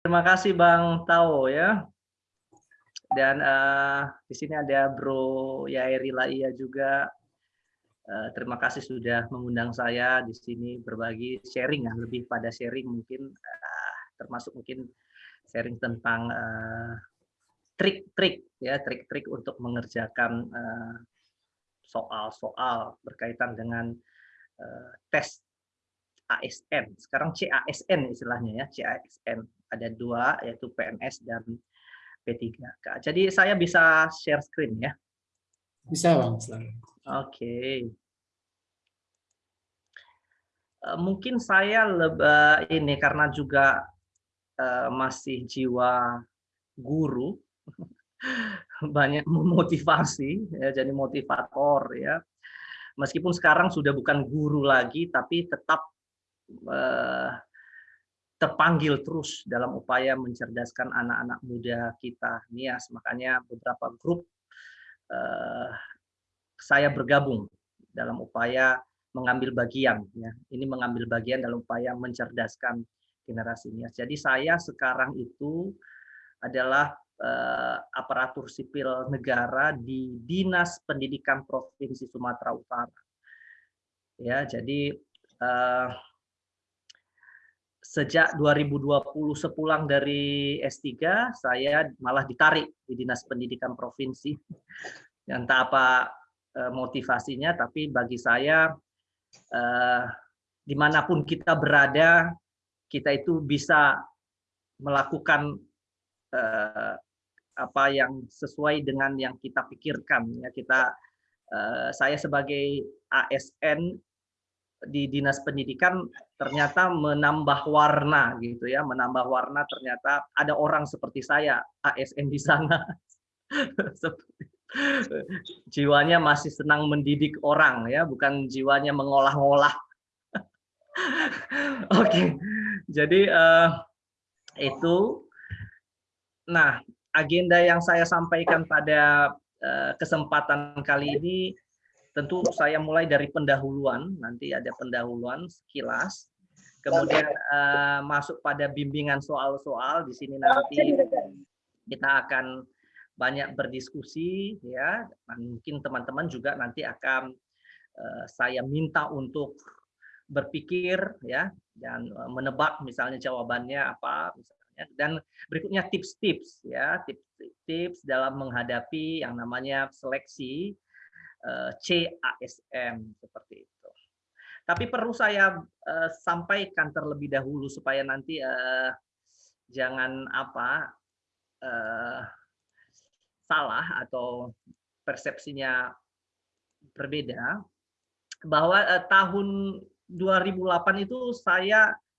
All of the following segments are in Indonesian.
Terima kasih Bang Tao ya. Dan uh, di sini ada Bro Yairi Laia juga. Uh, terima kasih sudah mengundang saya di sini berbagi sharing ya, lebih pada sharing mungkin uh, termasuk mungkin sharing tentang trik-trik uh, ya, trik-trik untuk mengerjakan soal-soal uh, berkaitan dengan uh, tes ASN. Sekarang CASN istilahnya ya, CASN ada dua yaitu PNS dan P3K. Jadi saya bisa share screen ya. Bisa bang. Oke. Okay. Eh, mungkin saya lebih ini karena juga uh, masih jiwa guru banyak memotivasi ya jadi motivator ya meskipun sekarang sudah bukan guru lagi tapi tetap uh, terpanggil terus dalam upaya mencerdaskan anak-anak muda kita NIAS. Makanya beberapa grup eh, saya bergabung dalam upaya mengambil bagian ya. Ini mengambil bagian dalam upaya mencerdaskan generasi NIAS. Jadi saya sekarang itu adalah eh, aparatur sipil negara di Dinas Pendidikan Provinsi Sumatera Utara. Ya jadi eh, sejak 2020 sepulang dari S3 saya malah ditarik di Dinas Pendidikan Provinsi. Entah apa eh, motivasinya, tapi bagi saya eh, di mana pun kita berada, kita itu bisa melakukan eh, apa yang sesuai dengan yang kita pikirkan. Ya kita, eh, saya sebagai ASN di dinas pendidikan ternyata menambah warna gitu ya menambah warna ternyata ada orang seperti saya ASN di sana jiwanya masih senang mendidik orang ya bukan jiwanya mengolah-olah oke okay. jadi uh, itu nah agenda yang saya sampaikan pada uh, kesempatan kali ini tentu saya mulai dari pendahuluan, nanti ada pendahuluan sekilas, kemudian uh, masuk pada bimbingan soal-soal. Di sini nanti kita akan banyak berdiskusi ya, mungkin teman-teman juga nanti akan uh, saya minta untuk berpikir ya. Dan uh, menebak misalnya jawabannya apa misalnya. Dan berikutnya tips-tips ya. Tips-tips dalam menghadapi yang namanya seleksi. Eh, CASM seperti itu. Tapi perlu saya uh, sampaikan terlebih dahulu supaya nanti uh, jangan apa salah atau persepsinya berbeda bahwa uh, tahun 2008 itu saya Eh,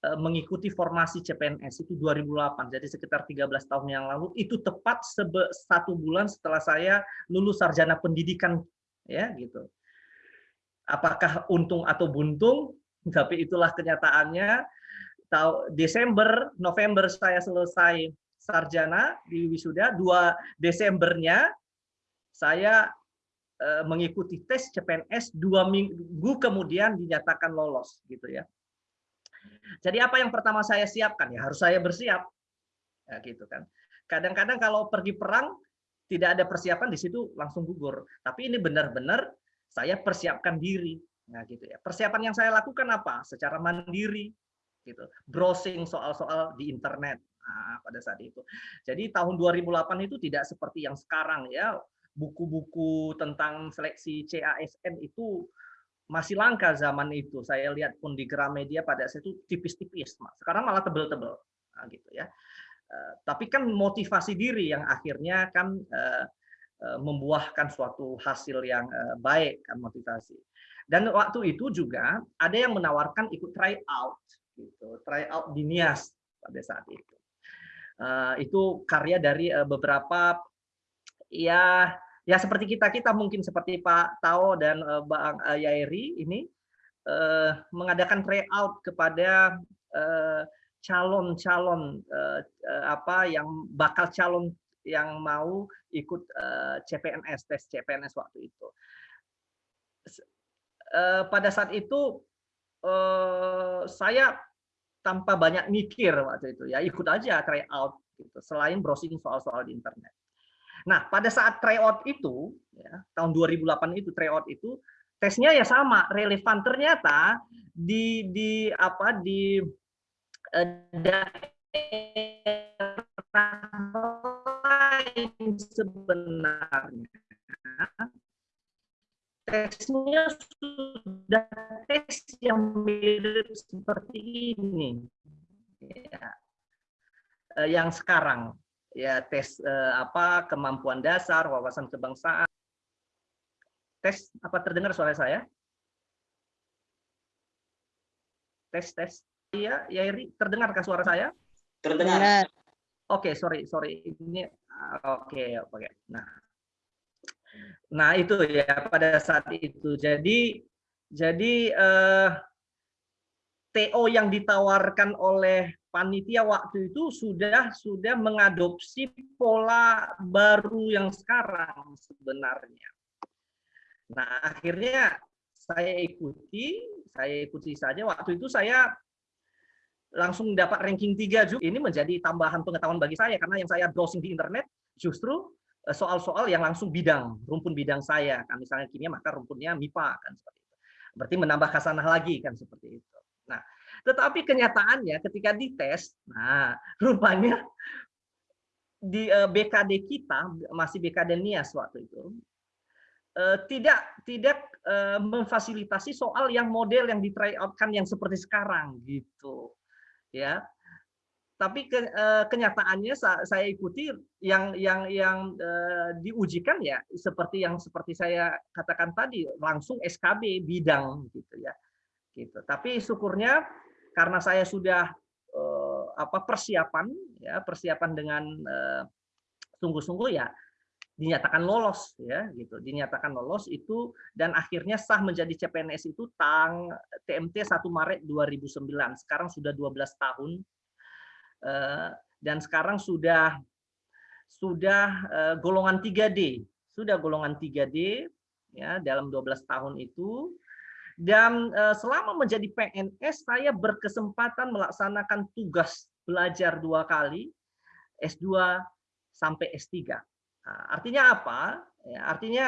mengikuti formasi CPNS itu 2008 jadi sekitar 13 tahun yang lalu. Itu tepat satu bulan setelah saya lulus sarjana pendidikan ya gitu. Apakah untung atau buntung? Tapi itulah kenyataannya. Tahu Desember November saya selesai sarjana di wisuda 2 Desembernya saya eh, mengikuti tes CPNS dua minggu kemudian dinyatakan lolos gitu ya jadi apa yang pertama saya siapkan ya harus saya bersiap. Ya gitu kan. Kadang-kadang kalau pergi perang tidak ada persiapan di situ langsung gugur. Tapi ini benar-benar saya persiapkan diri. Nah gitu ya. Persiapan yang saya lakukan apa? Secara mandiri gitu. Browsing soal-soal di internet. Nah, pada saat itu. Jadi tahun 2008 itu tidak seperti yang sekarang ya. Buku-buku tentang seleksi CASN itu masih langka zaman itu. Saya lihat pun di Gramedia pada saat itu tipis-tipis, sekarang malah tebel-tebel, nah, gitu ya. Uh, tapi kan motivasi diri yang akhirnya kan uh, uh, membuahkan suatu hasil yang baik kan motivasi. Dan waktu itu juga ada yang menawarkan ikut try out, gitu, try out di Nias pada saat itu. Itu karya dari beberapa ya ya seperti kita kita mungkin seperti Pak Tao dan uh, Bang uh, Yairi ini uh, mengadakan tryout kepada calon-calon uh, apa yang bakal calon yang mau ikut uh, CPNS tes CPNS waktu itu. Uh, pada saat itu uh, saya tanpa banyak mikir waktu itu ya ikut aja try out gitu selain browsing soal-soal di internet. Nah, pada saat tryout itu, ya, tahun 2008 itu tryout itu tesnya ya sama, relevan. Ternyata di di apa di eh, daerah lain sebenarnya tesnya sudah tes yang mirip seperti ini ya. Eh, yang sekarang ya tes eh, apa kemampuan dasar, wawasan kebangsaan. Tes apa terdengar suara saya? Tes tes. Iya, Yairi, terdengarkah suara saya? Terdengar. Oke, okay, sorry, sorry. Ini oke, okay, oke. Okay. Nah. Nah, itu ya pada saat itu. Jadi jadi eh, TO yang ditawarkan oleh panitia waktu itu sudah sudah mengadopsi pola baru yang sekarang sebenarnya. Nah, akhirnya saya ikuti, saya ikuti saja. Waktu itu saya langsung dapat ranking 3 juga. Ini menjadi tambahan pengetahuan bagi saya karena yang saya browsing di internet justru eh, soal-soal yang langsung bidang, rumpun bidang saya. Kan misalnya kimia maka rumpunnya MIPA kan seperti itu. Berarti menambah khasanah lagi kan seperti itu. Tetapi kenyataannya ketika dites, nah rupanya di eh, BKD kita masih BKD Nias waktu itu eh, tidak tidak eh, memfasilitasi soal yang model yang di yang seperti sekarang gitu ya. Tapi ke, kenyataannya saya ikuti yang yang yang diujikan ya seperti yang seperti saya katakan tadi langsung SKB bidang gitu ya gitu. Tapi syukurnya karena saya sudah eh, apa persiapan ya persiapan dengan eh, sungguh-sungguh ya dinyatakan lolos ya gitu. Dinyatakan lolos itu dan akhirnya sah menjadi CPNS itu tang TMT 1 Maret 2009 sekarang sudah 12 tahun eh, dan sekarang sudah sudah eh, golongan 3D sudah golongan 3D ya dalam 12 tahun itu dan eh, selama menjadi PNS, saya berkesempatan melaksanakan tugas belajar dua kali, S2 sampai S3. Nah, artinya apa? Ya, artinya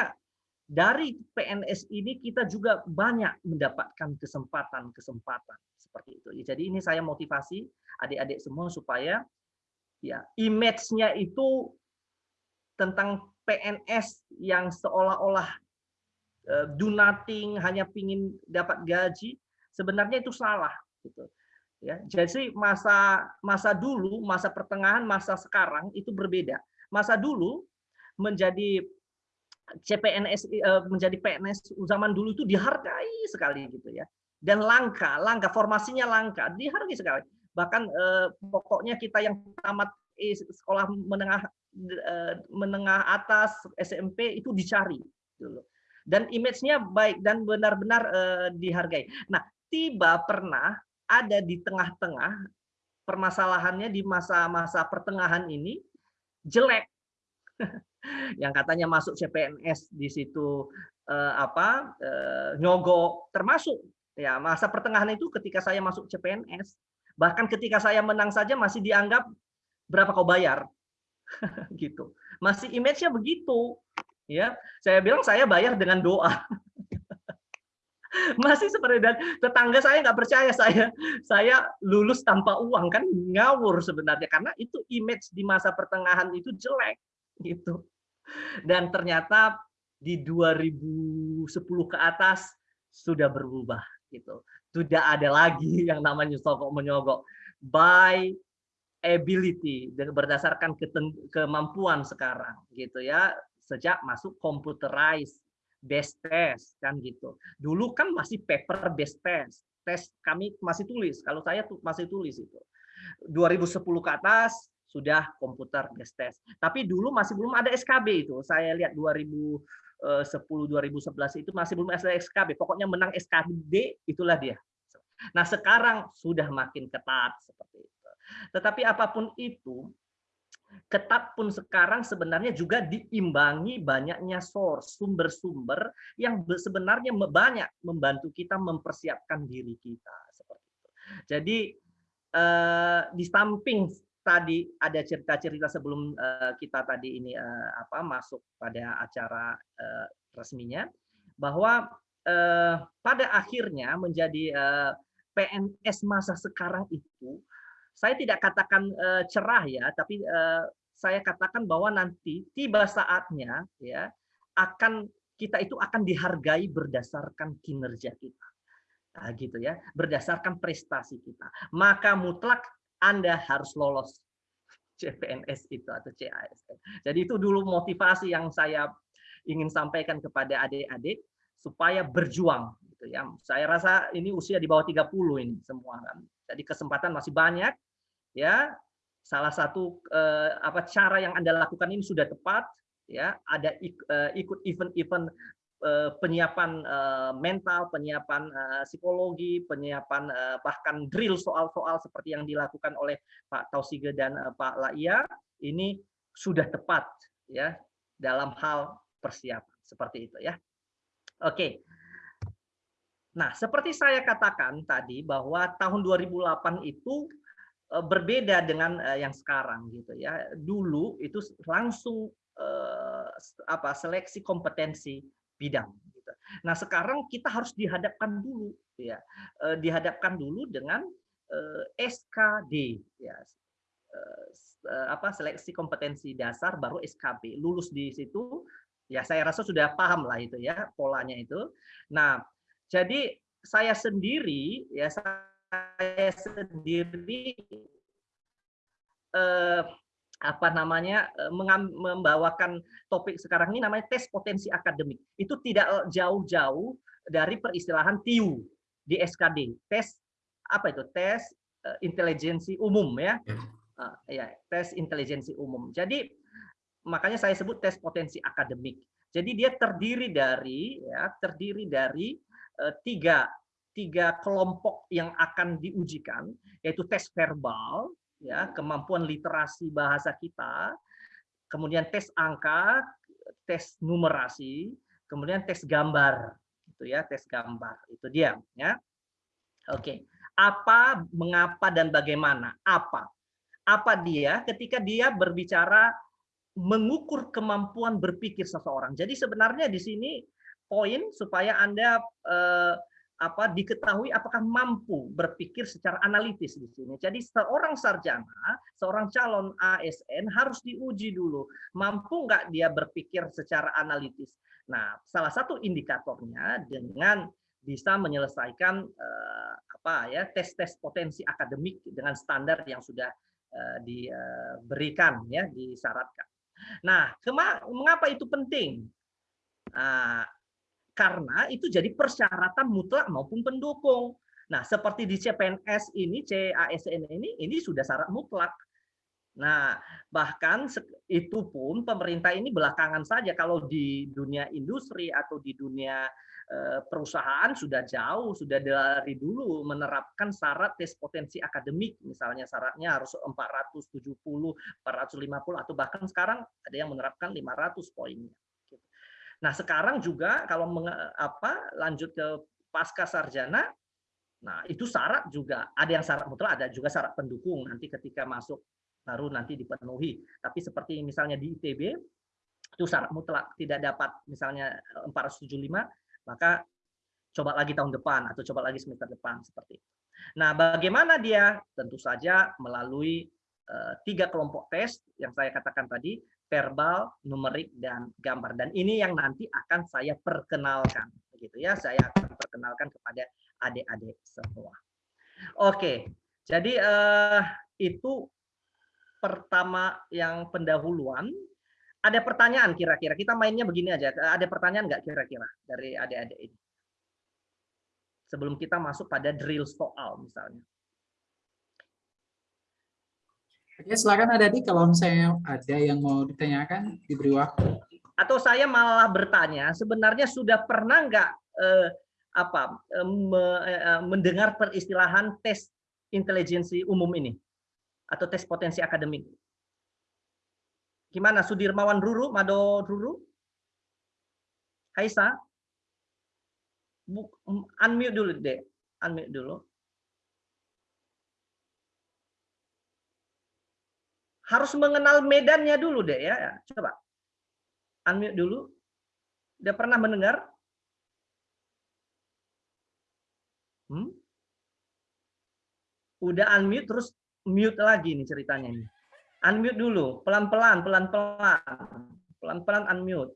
dari PNS ini kita juga banyak mendapatkan kesempatan-kesempatan seperti itu. Jadi ini saya motivasi adik-adik semua supaya ya image-nya itu tentang PNS yang seolah-olah do nothing hanya pingin dapat gaji sebenarnya itu salah gitu. Ya jadi masa masa dulu masa pertengahan masa sekarang itu berbeda. Masa dulu menjadi CPNS eh, menjadi PNS zaman dulu itu dihargai sekali gitu ya. Dan langka langka formasinya langka dihargai sekali. Bahkan eh, pokoknya kita yang tamat sekolah menengah menengah atas SMP itu dicari dulu dan image-nya baik dan benar-benar uh, dihargai. Nah, tiba pernah ada di tengah-tengah permasalahannya di masa-masa pertengahan ini jelek. yang katanya masuk CPNS di situ uh, apa uh, nyogok termasuk ya masa pertengahan itu ketika saya masuk CPNS bahkan ketika saya menang saja masih dianggap berapa kau bayar gitu masih image-nya begitu ya saya bilang saya bayar dengan doa. Masih seperti dan tetangga saya nggak percaya saya. Saya lulus tanpa uang kan ngawur sebenarnya. Karena itu image di masa pertengahan itu jelek gitu. Dan ternyata di 2010 ke atas sudah berubah gitu. Tidak ada lagi yang namanya sokok menyogok. By ability berdasarkan kemampuan sekarang gitu ya sejak masuk computerized best test kan gitu. Dulu kan masih paper based test. Tes kami masih tulis. Kalau saya tuh masih tulis itu. 2010 ke atas sudah komputer based test. Tapi dulu masih belum ada SKB itu. Saya lihat 2010 2011 itu masih belum ada SKB. Pokoknya menang SKB itulah dia. Nah, sekarang sudah makin ketat seperti itu. Tetapi apa pun itu, ketat pun sekarang sebenarnya juga diimbangi banyaknya source, sumber-sumber yang sebenarnya banyak membantu kita mempersiapkan diri kita seperti itu. Jadi uh, di samping tadi ada cerita-cerita sebelum uh, kita tadi ini uh, apa masuk pada acara resminya bahwa pada akhirnya menjadi PNS masa sekarang itu saya tidak katakan uh, cerah ya tapi uh, saya katakan bahwa nanti tiba saatnya ya akan kita itu akan dihargai berdasarkan kinerja kita. Nah, gitu ya, berdasarkan prestasi kita. Maka mutlak Anda harus lolos CPNS itu atau CASN. Jadi itu dulu motivasi yang saya ingin sampaikan kepada adik-adik supaya berjuang gitu ya. Saya rasa ini usia di bawah 30 ini semua kan. Jadi kesempatan masih banyak ya. Salah satu eh, apa cara yang Anda lakukan ini sudah tepat ya, ada eh, ikut event-event Eh, penyiapan eh, mental, penyiapan eh, psikologi, penyiapan bahkan drill soal-soal seperti yang dilakukan oleh Pak Tausige dan Pak Laia ini sudah tepat ya dalam hal persiapan seperti itu ya. Oke. Nah, seperti saya katakan tadi bahwa tahun 2008 itu berbeda dengan yang sekarang gitu ya. Dulu itu langsung apa seleksi kompetensi bidang. Gitu. Nah sekarang kita harus dihadapkan dulu, ya, eh, dihadapkan dulu dengan eh, SKD, ya, eh, apa seleksi kompetensi dasar baru SKB. Lulus di situ, ya saya rasa sudah paham lah itu ya polanya itu. Nah jadi saya sendiri, ya saya sendiri apa namanya eh, membawakan topik sekarang ini namanya tes potensi akademik. Itu tidak jauh-jauh dari peristilahan TIU di SKD. Tes apa itu? Tes uh, intelijensi umum ya. Uh, ya, tes intelijensi umum. Jadi makanya saya sebut tes potensi akademik. Jadi dia terdiri dari ya, terdiri dari tiga tiga kelompok yang akan diujikan yaitu tes verbal, ya kemampuan literasi bahasa kita, kemudian tes angka, tes numerasi, kemudian tes gambar, itu ya tes gambar itu dia ya. Oke, apa, mengapa dan bagaimana? Apa? Apa dia ketika dia berbicara mengukur kemampuan berpikir seseorang. Jadi sebenarnya di sini poin supaya anda eh, apa diketahui apakah mampu berpikir secara analitis di sini. Jadi seorang sarjana, seorang calon ASN harus diuji dulu, mampu nggak dia berpikir secara analitis. Nah, salah satu indikatornya dengan bisa menyelesaikan eh, apa ya tes-tes potensi akademik dengan standar yang sudah eh, diberikan ya disyaratkan. Nah, mengapa itu penting? Nah, karena itu jadi persyaratan mutlak maupun pendukung. Nah, seperti di CPNS ini, CASN ini, ini sudah syarat mutlak. Nah, bahkan itu pun pemerintah ini belakangan saja kalau di dunia industri atau di dunia eh, perusahaan sudah jauh, sudah dari dulu menerapkan syarat tes potensi akademik, misalnya syaratnya harus 470, 450 atau bahkan sekarang ada yang menerapkan 500 poinnya. Nah, sekarang juga kalau meng, apa lanjut ke pasca sarjana, nah itu syarat juga. Ada yang syarat mutlak, ada juga syarat pendukung nanti ketika masuk baru nanti dipenuhi. Tapi seperti misalnya di ITB itu syarat mutlak tidak dapat misalnya 475, maka coba lagi tahun depan atau coba lagi semester depan seperti itu. Nah, bagaimana dia? Tentu saja melalui uh, tiga kelompok tes yang saya katakan tadi, verbal, numerik, dan gambar. Dan ini yang nanti akan saya perkenalkan. begitu ya, Saya akan perkenalkan kepada adik-adik semua. Oke, jadi eh, itu pertama yang pendahuluan. Ada pertanyaan kira-kira? Kita mainnya begini aja. Ada pertanyaan nggak kira-kira dari adik-adik ini? Sebelum kita masuk pada drill soal misalnya. Oke, silakan ada di kalau misalnya ada yang mau ditanyakan diberi waktu. Atau saya malah bertanya, sebenarnya sudah pernah nggak eh, apa eh, me, eh, mendengar peristilahan tes intelijensi umum ini atau tes potensi akademik? Gimana Sudirmawan Ruru, Mado Ruru? Haisa? Unmute dulu deh, unmute dulu. Harus mengenal medannya dulu deh ya. Coba unmute dulu. Udah pernah mendengar? Hmm? Udah unmute terus mute lagi nih ceritanya ini. Unmute dulu, pelan-pelan, pelan-pelan. Pelan-pelan unmute.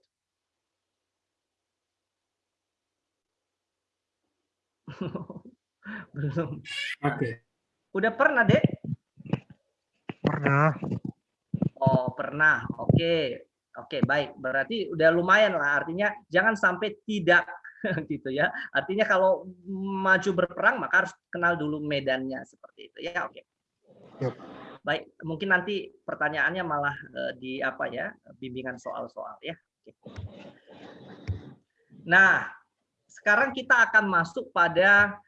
Belum. Oke. Udah pernah, Dek? Pernah. Oh, pernah. Oke. Oke, baik. Berarti udah lumayan lah. Artinya jangan sampai tidak gitu ya. Artinya kalau maju berperang maka harus kenal dulu medannya seperti itu ya. Oke. Yep. Baik, mungkin nanti pertanyaannya malah eh, di apa ya? bimbingan soal-soal ya. Oke. Nah, sekarang kita akan masuk pada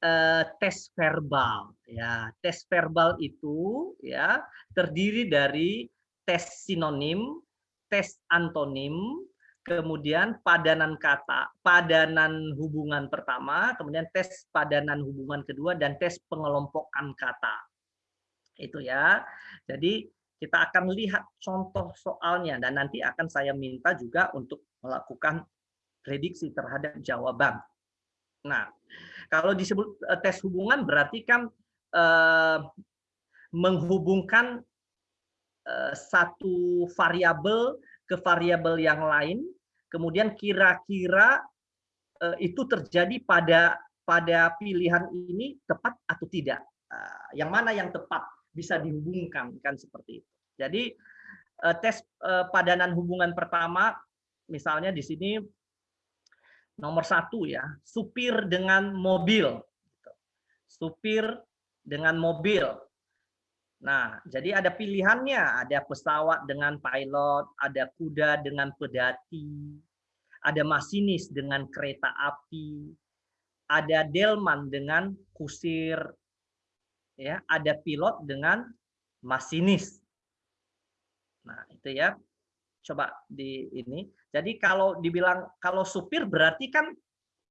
eh, tes verbal ya. Tes verbal itu ya terdiri dari tes sinonim, tes antonim, kemudian padanan kata, padanan hubungan pertama, kemudian tes padanan hubungan kedua dan tes pengelompokan kata. Itu ya. Jadi kita akan lihat contoh soalnya dan nanti akan saya minta juga untuk melakukan prediksi terhadap jawaban. Nah, kalau disebut eh, tes hubungan berarti kan eh, menghubungkan satu variabel ke variabel yang lain, kemudian kira-kira eh, itu terjadi pada pada pilihan ini tepat atau tidak. Eh, yang mana yang tepat bisa dihubungkan kan seperti itu. Jadi eh, tes eh, padanan hubungan pertama, misalnya di sini nomor satu ya, supir dengan mobil. Supir dengan mobil. Nah, jadi ada pilihannya, ada pesawat dengan pilot, ada kuda dengan pedati, ada masinis dengan kereta api, ada delman dengan kusir, ya, ada pilot dengan masinis. Nah, itu ya. Coba di ini. Jadi kalau dibilang kalau supir berarti kan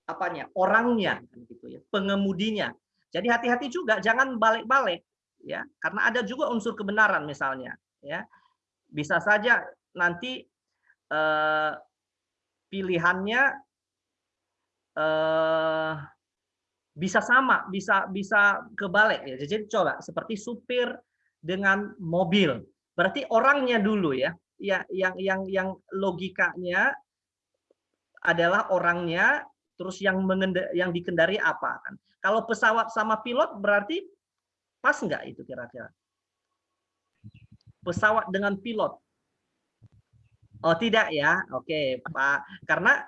apanya? Orangnya gitu ya, pengemudinya. Jadi hati-hati juga jangan balik-balik ya. Karena ada juga unsur kebenaran misalnya ya. Bisa saja nanti eh, pilihannya eh, bisa sama bisa bisa kebalik ya. Jadi coba seperti supir dengan mobil. Berarti orangnya dulu ya ya yang yang yang logikanya adalah orangnya terus yang yang dikendari apa kan. Kalau pesawat sama pilot berarti Pas nggak itu kira-kira? Pesawat dengan pilot. Oh tidak ya, oke Pak. Karena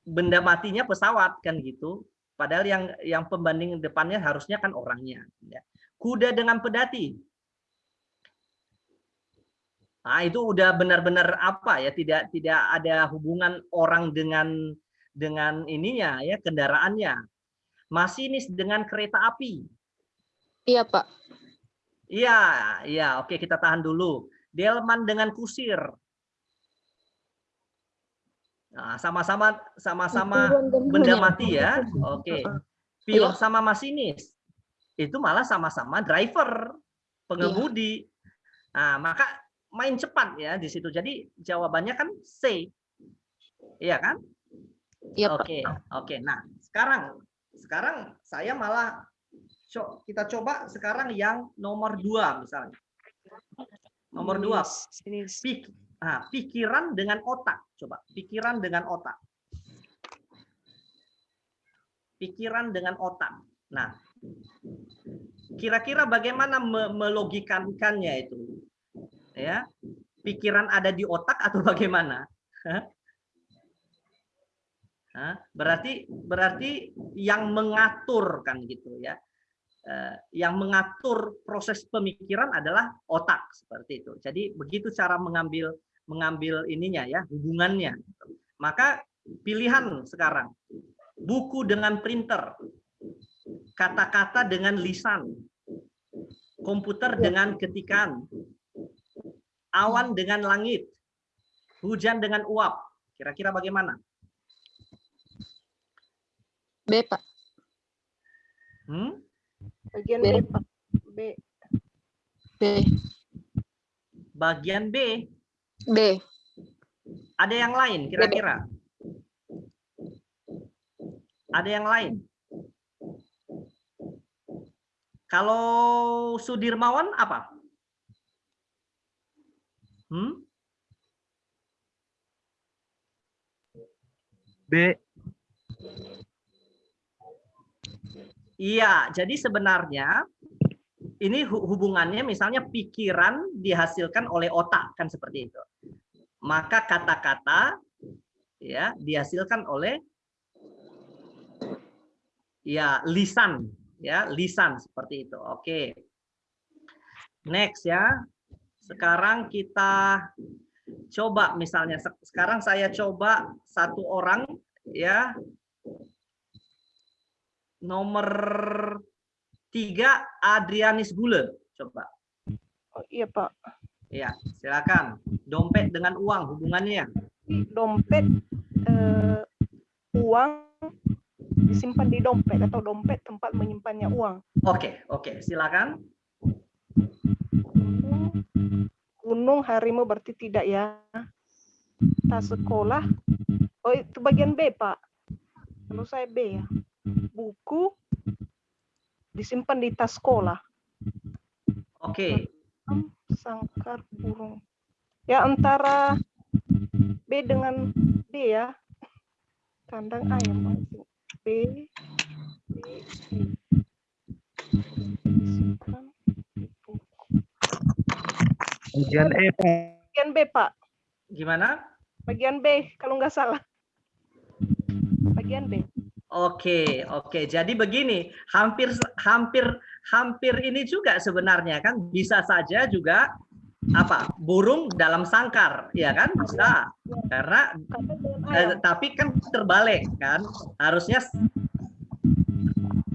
benda matinya pesawat kan gitu. Padahal yang yang pembanding depannya harusnya kan orangnya. Ya. Kuda dengan pedati. Nah itu udah benar-benar apa ya? Tidak tidak ada hubungan orang dengan dengan ininya ya kendaraannya. Masinis dengan kereta api. Iya, Pak. Iya, iya. Oke, kita tahan dulu. Delman dengan kusir. Nah, sama-sama sama-sama benda mati ya. Oke. Pilot iya. sama masinis. Itu malah sama-sama driver, pengemudi. Nah, maka main cepat ya di situ. Jadi jawabannya kan C. Iya kan? Iya, Oke, oke. Nah, sekarang sekarang saya malah kita coba sekarang yang nomor dua misalnya. Nomor dua, pik, nah, pikiran dengan otak. Coba, pikiran dengan otak. Pikiran dengan otak. Nah, kira-kira bagaimana melogikannya itu? Ya, pikiran ada di otak atau bagaimana? berarti berarti yang mengatur kan gitu ya yang mengatur proses pemikiran adalah otak seperti itu. Jadi begitu cara mengambil mengambil ininya ya hubungannya. Maka pilihan sekarang buku dengan printer, kata-kata dengan lisan, komputer dengan ketikan, awan dengan langit, hujan dengan uap. Kira-kira bagaimana? B, Pak. Hmm? Bagian B. B. B. Bagian B. B. Ada yang lain kira-kira? Ada yang lain? Kalau Sudirmawan apa? Hmm? B. Iya, jadi sebenarnya ini hu- hubungannya misalnya pikiran dihasilkan oleh otak kan seperti itu. Maka kata-kata ya dihasilkan oleh ya lisan ya lisan seperti itu. Oke. Next ya. Sekarang kita coba misalnya se- sekarang saya coba satu orang ya nomor tiga Adrianis Bule coba Oh, iya Pak, ya silakan dompet dengan uang hubungannya dompet eh, uang disimpan di dompet atau dompet tempat menyimpannya uang. oke oke silakan Gunung, gunung harimau berarti tidak ya. Tas sekolah, oh itu bagian B Pak. Kalau saya B ya. Buku disimpan di tas sekolah. oke Sangkar burung. Ya antara B dengan D ya. Kandang ayam. B, B, B. Disimpan di buku. Bagian E, Pak. Bagian B Pak. gimana Bagian B kalau nggak salah. Bagian B. Oke, oke. Jadi begini, hampir hampir hampir ini juga sebenarnya kan bisa saja juga apa? Burung dalam sangkar, ya kan? Bisa. Karena eh, tapi kan terbalik kan. Harusnya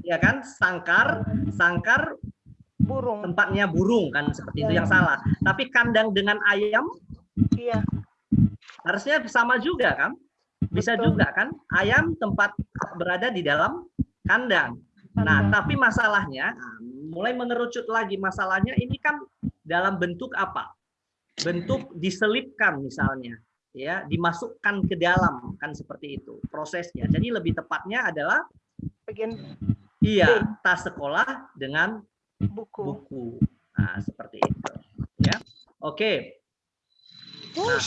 ya kan? Sangkar, sangkar Burung. tempatnya burung kan seperti itu yang salah. Tapi kandang dengan ayam Iya. harusnya sama juga kan? Bisa Betul. juga kan? Ayam tempat berada di dalam kandang. Nah, tapi masalahnya mulai mengerucut lagi masalahnya ini kan dalam bentuk apa? Bentuk diselipkan misalnya, ya, dimasukkan ke dalam kan seperti itu prosesnya. Jadi lebih tepatnya adalah Bagian iya tas sekolah dengan buku. buku. Nah, seperti itu, ya. Oke. Nah,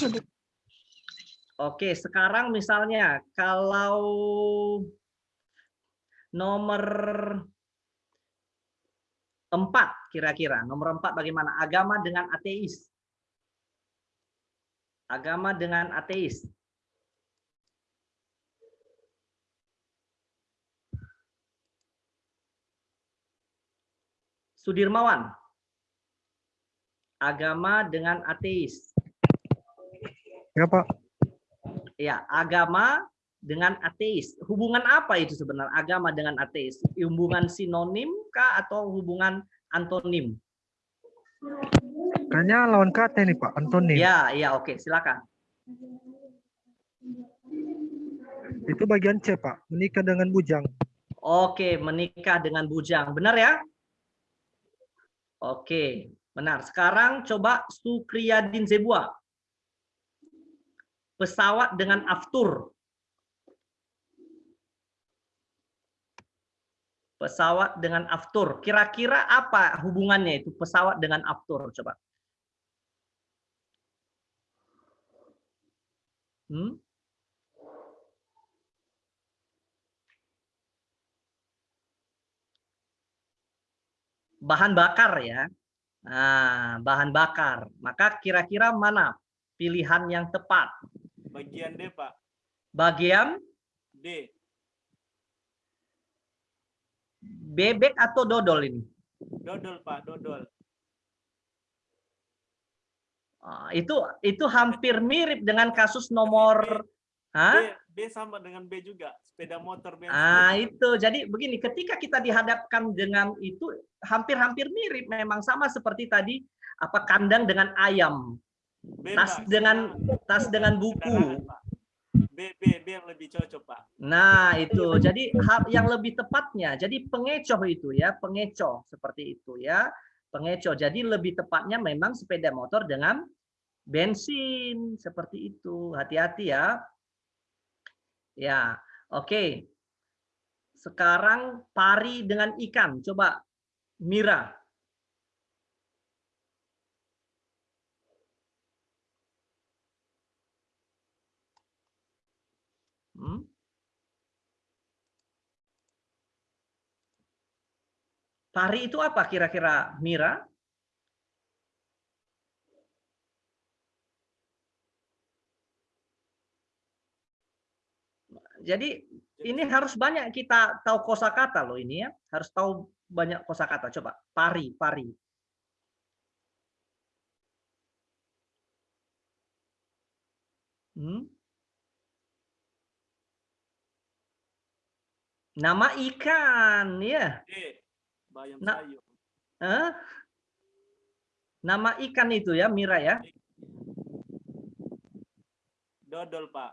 Oke, sekarang misalnya kalau nomor empat kira-kira, nomor empat bagaimana? Agama dengan ateis. Agama dengan ateis. Sudirmawan. Agama dengan ateis. Ya, Pak. Ya, agama dengan ateis. Hubungan apa itu sebenarnya agama dengan ateis? Hubungan sinonim kah atau hubungan antonim? Kayaknya lawan kata ini, Pak. Antoni. Ya, ya oke, silakan. Itu bagian C, Pak. Menikah dengan bujang. Oke, menikah dengan bujang. Benar ya? Oke, benar. Sekarang coba Sukriyadin Zebua. Pesawat dengan aftur. Pesawat dengan aftur. Kira-kira apa hubungannya itu pesawat dengan aftur? Coba. Hmm? bahan bakar ya. Nah, bahan bakar. Maka kira-kira mana pilihan yang tepat? Bagian D, Pak. Bagian D. bebek atau dodol ini? Dodol, Pak. Dodol. Ah, itu itu hampir mirip dengan kasus nomor Hah? B, B sama dengan B juga. Sepeda motor bensin. Ah, itu. Jadi begini, ketika kita dihadapkan dengan itu hampir-hampir mirip memang sama seperti tadi apa kandang dengan ayam, B, tas dengan tas dengan buku. kendaraan, Pak. B, B, B yang lebih cocok, Pak. Nah, itu. Jadi hal yang lebih tepatnya, jadi pengecoh itu ya, pengecoh seperti itu ya. pengecoh. Jadi lebih tepatnya memang sepeda motor dengan bensin seperti itu. Hati-hati ya. Ya, oke. Sekarang pari dengan ikan. Coba Mira. Hmm? Pari itu apa kira-kira Mira? Jadi ini harus banyak kita tahu kosakata loh ini ya. Harus tahu banyak kosakata. Coba pari, pari. Hmm? Nama ikan ya. Bayam Nah. sayur. Hah? Nama ikan itu ya, Mira ya. Dodol, Pak.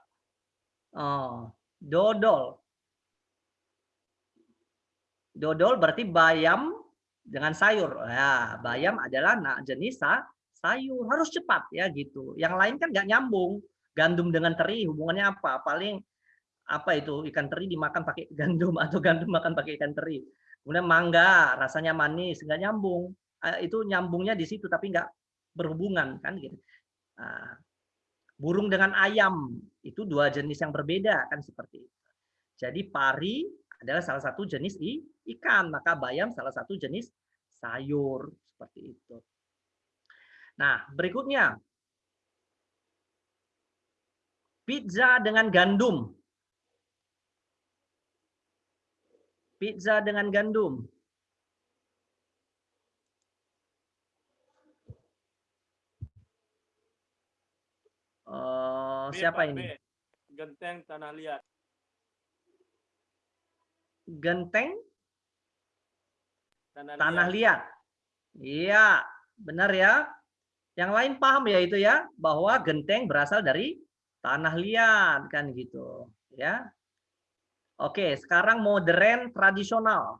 Oh, dodol. Dodol berarti bayam dengan sayur. Ya, bayam adalah na- jenis sa- sayur. Harus cepat ya gitu. Yang lain kan nggak nyambung. Gandum dengan teri hubungannya apa? Paling apa itu ikan teri dimakan pakai gandum atau gandum makan pakai ikan teri. Kemudian mangga rasanya manis nggak nyambung. Eh, Itu nyambungnya di situ tapi nggak berhubungan kan gitu. Nah, burung dengan ayam itu dua jenis yang berbeda kan seperti itu. Jadi pari adalah salah satu jenis ikan, maka bayam salah satu jenis sayur seperti itu. Nah, berikutnya pizza dengan gandum. Pizza dengan gandum. B, siapa Pak, ini? B. Genteng tanah liat. Genteng Tanah, tanah liat. Iya, benar ya. Yang lain paham ya itu ya bahwa genteng berasal dari tanah liat kan gitu, ya. Oke, sekarang modern tradisional.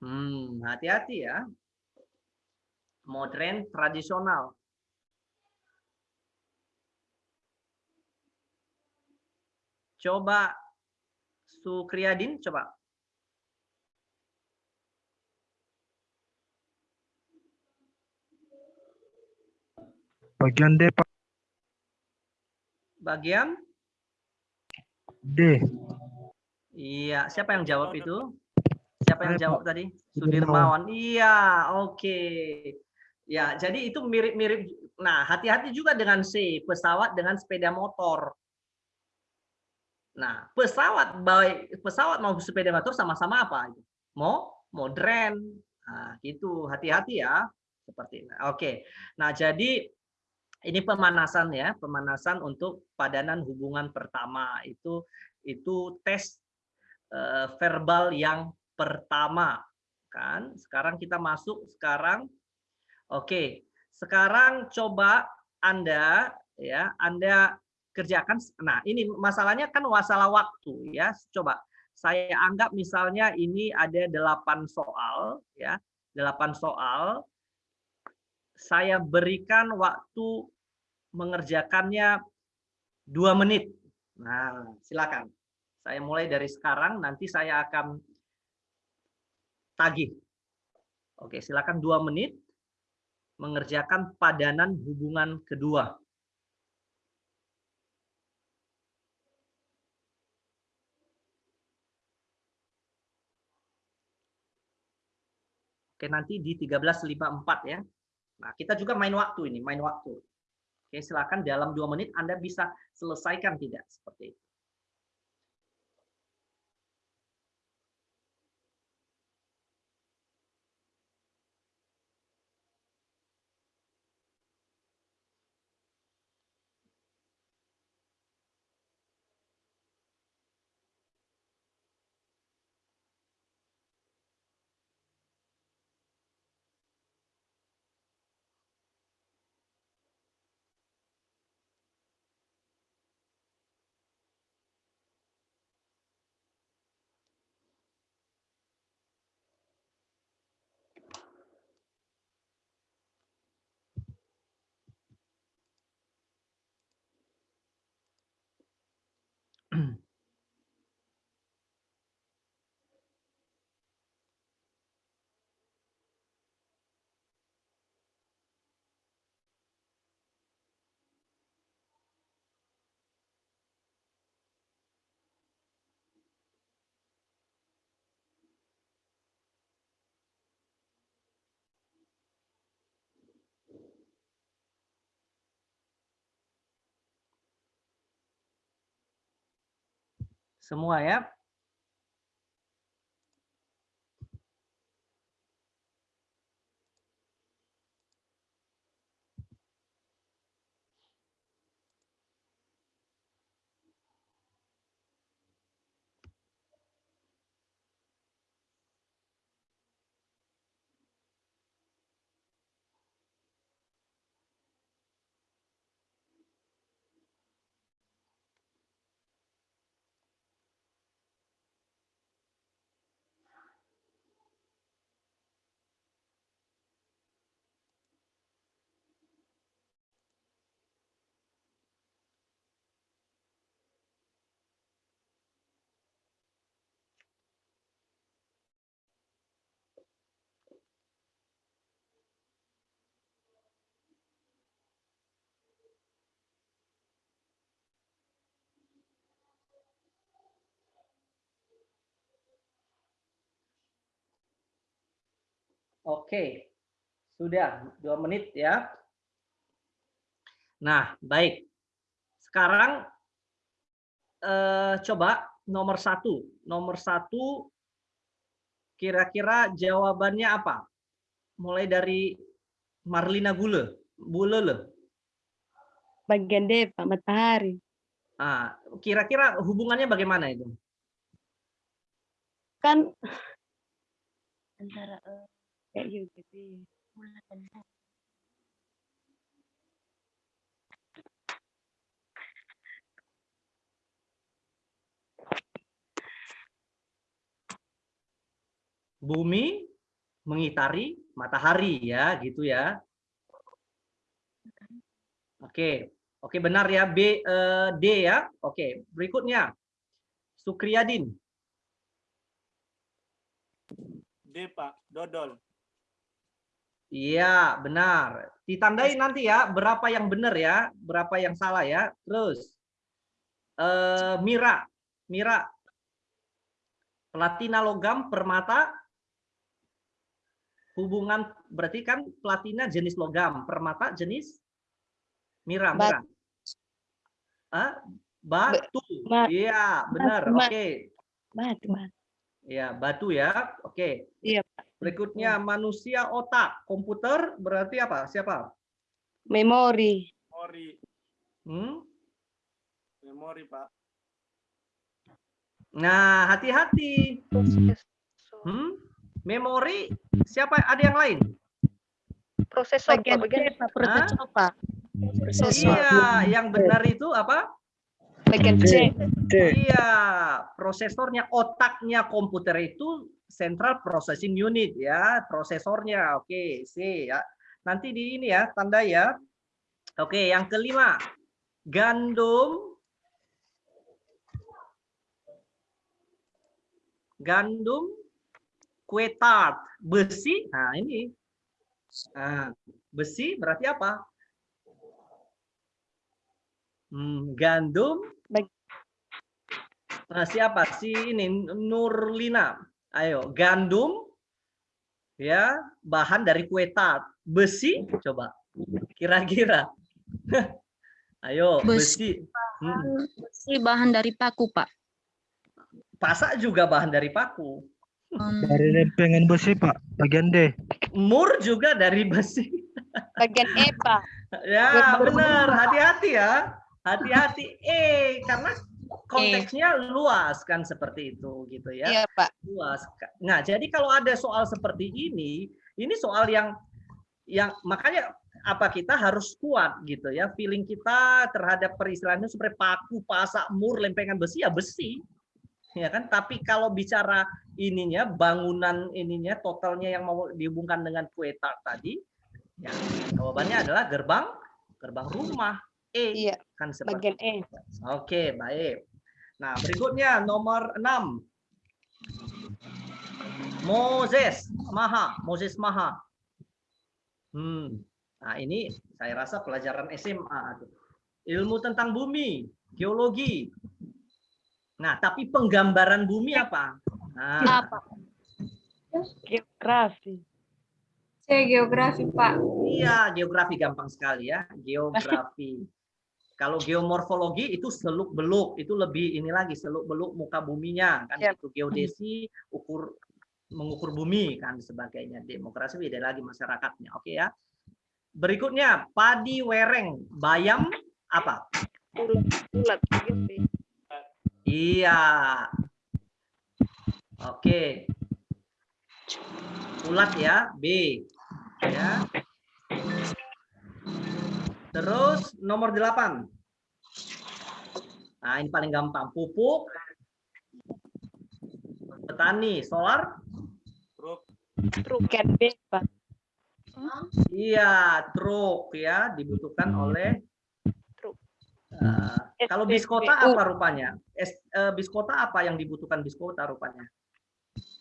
Hmm, hati-hati ya. Modern tradisional. Coba Sukriadin, coba. Bagian D, Pak. Bagian? D. Iya, siapa yang jawab itu? Siapa yang jawab tadi? Sudirmawan. Iya, oke. Ya, jadi itu mirip-mirip. Nah, hati-hati juga dengan C, pesawat dengan sepeda motor. Nah, pesawat baik pesawat mau sepeda motor sama-sama apa? Mau modern. Nah, gitu. Hati-hati ya. Seperti ini. Oke. Nah, jadi ini pemanasan ya, pemanasan untuk padanan hubungan pertama itu itu tes eh, verbal yang pertama kan. Sekarang kita masuk sekarang Oke. Sekarang coba Anda ya, Anda kerjakan nah ini masalahnya kan masalah waktu ya. Coba saya anggap misalnya ini ada delapan soal ya. Delapan soal saya berikan waktu mengerjakannya dua menit. Nah, silakan. Saya mulai dari sekarang, nanti saya akan tagih. Oke, silakan dua menit mengerjakan padanan hubungan kedua. Oke, nanti di 13.54 ya. Nah, kita juga main waktu ini, main waktu. Oke, silakan dalam dua menit Anda bisa selesaikan tidak seperti itu. Semua ya. Oke, sudah dua menit ya. Nah, baik. Sekarang eh, coba nomor satu. Nomor satu, kira-kira jawabannya apa? Mulai dari Marlina Gule. Bulele. Bagian D, Pak, matahari. Ah, kira-kira hubungannya bagaimana itu? Kan antara eh, kayak gitu sih. Bumi mengitari matahari ya, gitu ya. Oke, oke benar ya B eh, D ya. Oke, berikutnya Sukriyadin. D Pak, dodol. Iya, benar. Ditandai nanti ya berapa yang benar ya, berapa yang salah ya. Terus eh Mira, Mira. Platina logam permata hubungan berarti kan platina jenis logam, permata jenis Mira, Mira. Ah, batu. Ba- Iya, benar. Batu. Oke. Batu, Pak. Ya, batu ya. Oke. Iya, Pak. Berikutnya manusia otak, komputer berarti apa? Siapa? Memori. Memori, Hmm? memori Pak. Nah, hati-hati. Hmm? Memori siapa? Ada yang lain? Prosesor, Pak. Bagian Bagian C, Pak, prosesor, Pak. Prosesor. Iya, yang benar itu apa? Bagian C. Iya, prosesornya, otaknya komputer itu central processing unit ya, prosesornya. Oke, C ya. Nanti di ini ya, tanda ya. Oke, yang kelima. Gandum gandum kue tart besi nah ini nah, besi berarti apa Hmm, gandum Bag- nah, siapa si ini Nurlina ayo gandum ya bahan dari kue tart besi coba kira-kira ayo besi Besi. Hmm, Si bahan dari paku, Pak. pasak juga bahan dari paku Hmm, Dari lempengan besi, Pak. Bagian D. mur juga dari besi Bagian E, Pak. Ya, Gerbang benar. Hati-hati ya. Hati-hati. Eh, karena konteksnya luas kan seperti itu gitu ya. Iya, Pak. Luas. Nah, jadi kalau ada soal seperti ini, ini soal yang yang makanya apa kita harus kuat gitu ya. Feeling kita terhadap peristilahan itu seperti paku, pasak, mur, lempengan besi ya besi. Ya kan? Tapi kalau bicara ininya bangunan ininya totalnya yang mau dihubungkan dengan kue tart tadi, ya jawabannya adalah gerbang gerbang rumah. E Iya, kan seperti bagian E. Oke, baik. Nah, berikutnya nomor 6. Moses Maha, Moses Maha. Hmm. Nah, ini saya rasa pelajaran SMA. Ilmu tentang bumi, geologi. Nah, tapi penggambaran bumi apa? Nah, Apa? Geografi. C geografi Pak. iya, geografi gampang sekali ya, geografi. Kalau geomorfologi itu seluk beluk, itu lebih ini lagi seluk beluk muka buminya kan Yap. itu geodesi ukur mengukur bumi kan sebagainya. Demokrasi beda lagi masyarakatnya. Oke ya. Berikutnya padi wereng bayam apa? Ulat, gitu. Iya. Oke. Ulat ya, B. Ya. Terus nomor 8. Nah, ini paling gampang. Pupuk. Petani, solar. Truk. B, Pak. Iya, truk ya, dibutuhkan oleh Truk. Eh, kalau biskota apa rupanya? Es, eh, biskota apa yang dibutuhkan biskota rupanya?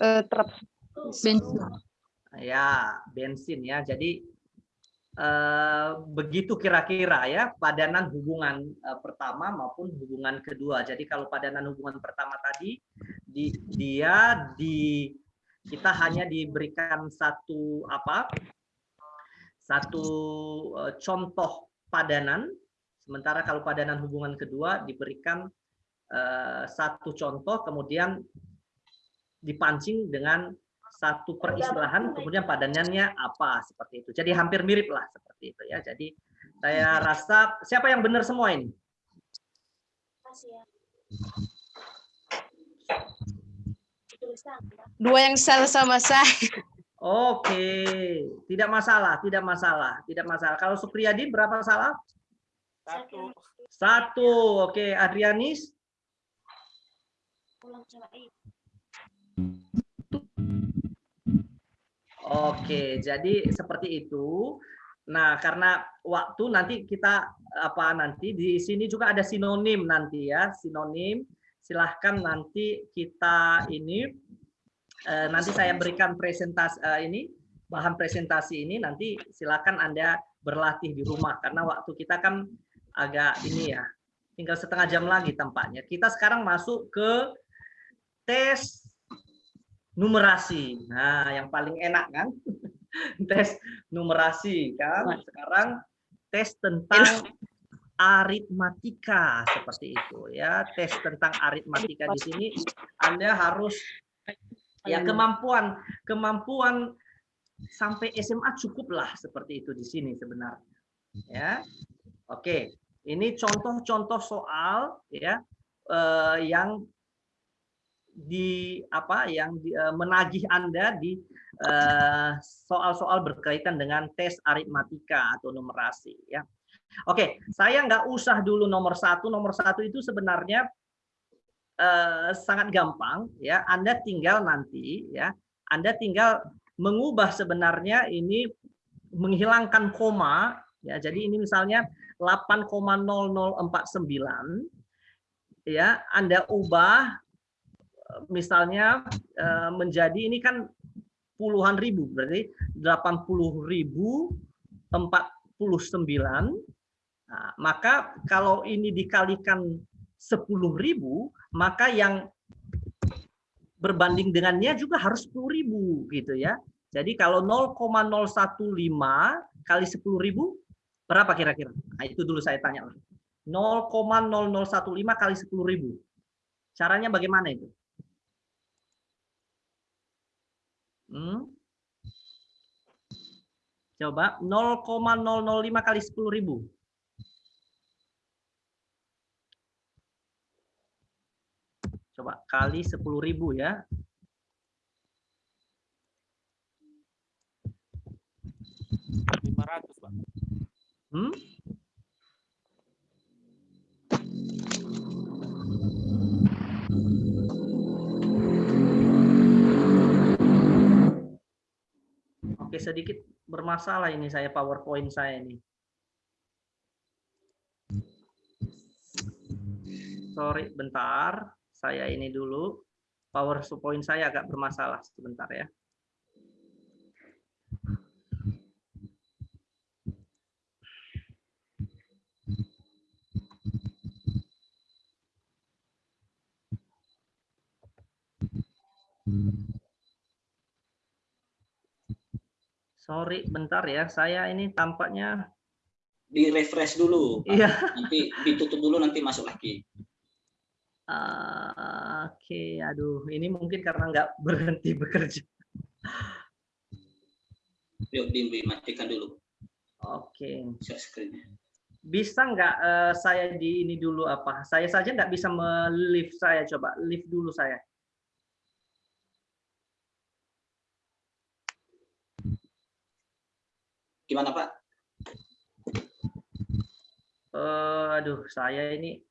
Eh, truk. bensin. Ya, bensin ya. Jadi eh, begitu kira-kira ya padanan hubungan eh, pertama maupun hubungan kedua. Jadi kalau padanan hubungan pertama tadi di, dia di kita hanya diberikan satu apa? Satu eh, contoh padanan. Sementara kalau padanan hubungan kedua diberikan satu contoh kemudian dipancing dengan satu peristilahan kemudian padanannya apa seperti itu. Jadi hampir mirip lah seperti itu ya. Jadi saya rasa siapa yang benar semua ini? Dua yang salah sama saya. Oke, tidak masalah, tidak masalah, tidak masalah. Kalau Supriyadi berapa salah? Satu. Satu. Oke, Adrianis? Oke, jadi seperti itu. Nah, karena waktu nanti kita apa nanti di sini juga ada sinonim nanti ya, sinonim. Silahkan nanti kita ini eh, nanti saya berikan presentasi eh, ini bahan presentasi ini nanti silakan Anda berlatih di rumah karena waktu kita kan agak ini ya, tinggal setengah jam lagi tampaknya. Kita sekarang masuk ke tes numerasi. Nah, yang paling enak kan? tes numerasi kan. Sekarang tes tentang aritmatika seperti itu ya. Tes tentang aritmatika di sini Anda harus ya kemampuan kemampuan sampai SMA cukuplah seperti itu di sini sebenarnya. Ya. Oke, ini contoh-contoh soal ya eh, yang di apa yang di, eh, menagih Anda di eh, soal-soal berkaitan dengan tes aritmatika atau numerasi ya. Oke, saya nggak usah dulu nomor satu. Nomor satu itu sebenarnya eh, sangat gampang ya. Anda tinggal nanti ya, Anda tinggal mengubah sebenarnya ini menghilangkan koma ya. Jadi ini misalnya 8,0049 ya, Anda ubah misalnya eh, menjadi ini kan puluhan ribu berarti 80 ribu 49 nah, maka kalau ini dikalikan 10 ribu maka yang berbanding dengannya juga harus 10 ribu gitu ya. Jadi kalau 0,015 kali 10 ribu berapa kira-kira? Nah, itu dulu saya tanya 0,0015 kali 10 ribu. Caranya bagaimana itu Hmm. Coba 0,005 kali 10 ribu. Coba kali 10 ribu ya. Lima ratus, Pak. Hmm? Oke, sedikit bermasalah ini saya PowerPoint saya ini. Sorry, bentar. Saya ini dulu. PowerPoint saya agak bermasalah sebentar ya. Sorry, bentar ya. Saya ini tampaknya di refresh dulu. Pak. Iya. Nanti ditutup dulu nanti masuk lagi. Ah, Oke, aduh, ini mungkin karena nggak berhenti bekerja. Yuk dimatikan dulu Oke, screen-nya. bisa nggak eh, saya di ini dulu apa? Saya saja nggak bisa me-lift saya, coba lift dulu saya. Gimana Pak? Eh, aduh, saya ini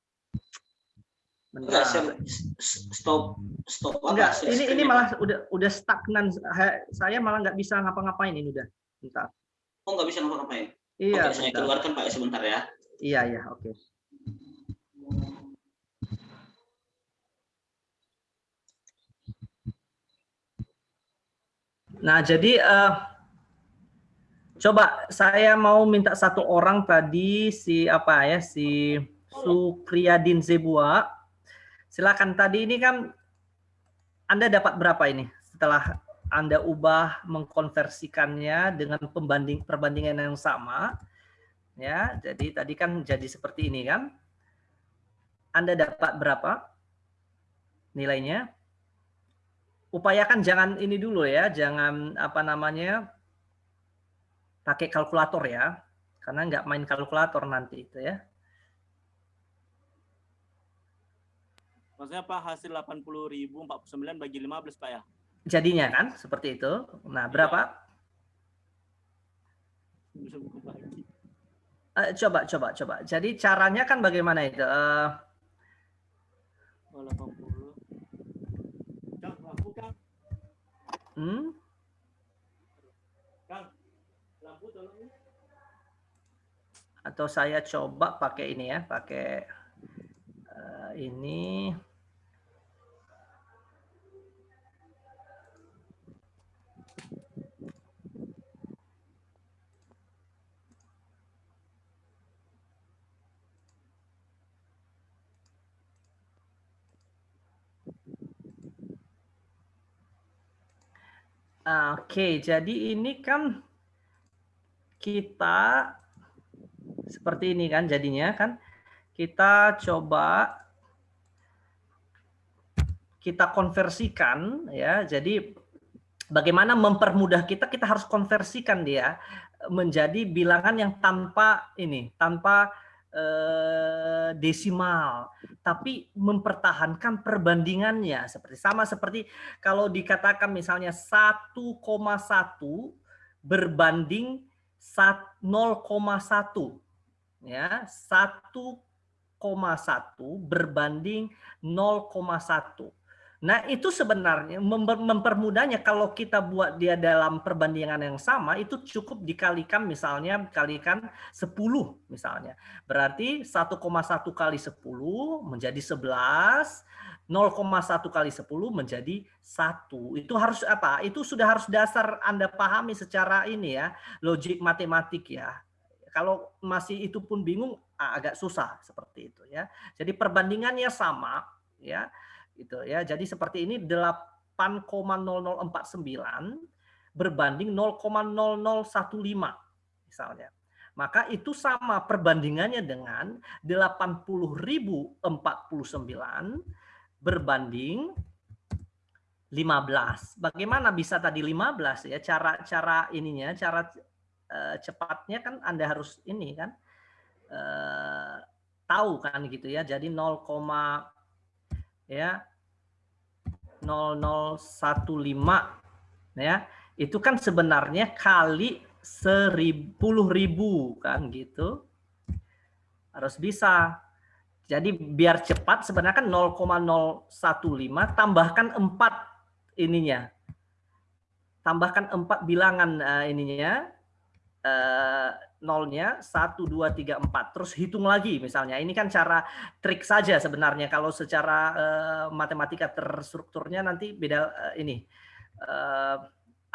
s- stop stop apa? Enggak, share ini ini malah udah udah stagnan. Saya malah nggak bisa ngapa-ngapain ini udah. Bentar. Oh nggak bisa ngapa-ngapain. Iya, Oke, saya keluarkan Pak ya sebentar ya. Iya, iya, oke. Nah, jadi eh, coba saya mau minta satu orang tadi si apa ya si Sukriyadin Zebua. Silakan tadi ini kan Anda dapat berapa ini setelah Anda ubah mengkonversikannya dengan pembanding perbandingan yang sama ya. Jadi tadi kan jadi seperti ini kan. Anda dapat berapa nilainya? Upayakan jangan ini dulu ya, jangan apa namanya pakai kalkulator ya, karena nggak main kalkulator nanti itu ya. Maksudnya Pak hasil 80.049 bagi 15 Pak ya? Jadinya kan seperti itu. Nah berapa? Buku bagi. Eh, coba coba coba. Jadi caranya kan bagaimana itu? Eh, Oh, 80. Kang, lampu Kang. hmm? Kang, lampu tolong. ya. Atau saya coba pakai ini ya, pakai eh, ini. Oke, jadi ini kan kita seperti ini kan jadinya kan. Kita coba kita konversikan ya. Jadi bagaimana mempermudah kita kita harus konversikan dia menjadi bilangan yang tanpa ini tanpa eh, desimal tapi mempertahankan perbandingannya. Seperti sama seperti kalau dikatakan misalnya 1,1 berbanding sat- 0,1 ya 1,1 berbanding 0,1 Nah, itu sebenarnya memper- mempermudahnya kalau kita buat dia dalam perbandingan yang sama itu cukup dikalikan misalnya kalikan 10 misalnya. Berarti 1,1 kali 10 menjadi 11, 0,1 kali 10 menjadi 1. Itu harus apa? Itu sudah harus dasar Anda pahami secara ini ya, logik matematik ya. Kalau masih itu pun bingung agak susah seperti itu ya. Jadi perbandingannya sama ya gitu ya. Jadi seperti ini 8,0049 berbanding 0,0015 misalnya. Maka itu sama perbandingannya dengan 80.049 berbanding 15. Bagaimana bisa tadi 15 ya? Cara-cara ininya, cara eh, cepatnya kan Anda harus ini kan eh, tahu kan gitu ya. Jadi 0, ya 0015 ya. Itu kan sebenarnya kali seribu ribu kan gitu. Harus bisa. Jadi biar cepat sebenarnya kan 0,015 tambahkan 4 ininya. Tambahkan 4 bilangan eh, ininya eh, nolnya 1, 2, 3, 4. Terus hitung lagi misalnya. Ini kan cara trik saja sebenarnya. Kalau secara eh, matematika terstrukturnya nanti beda eh, ini. Eh,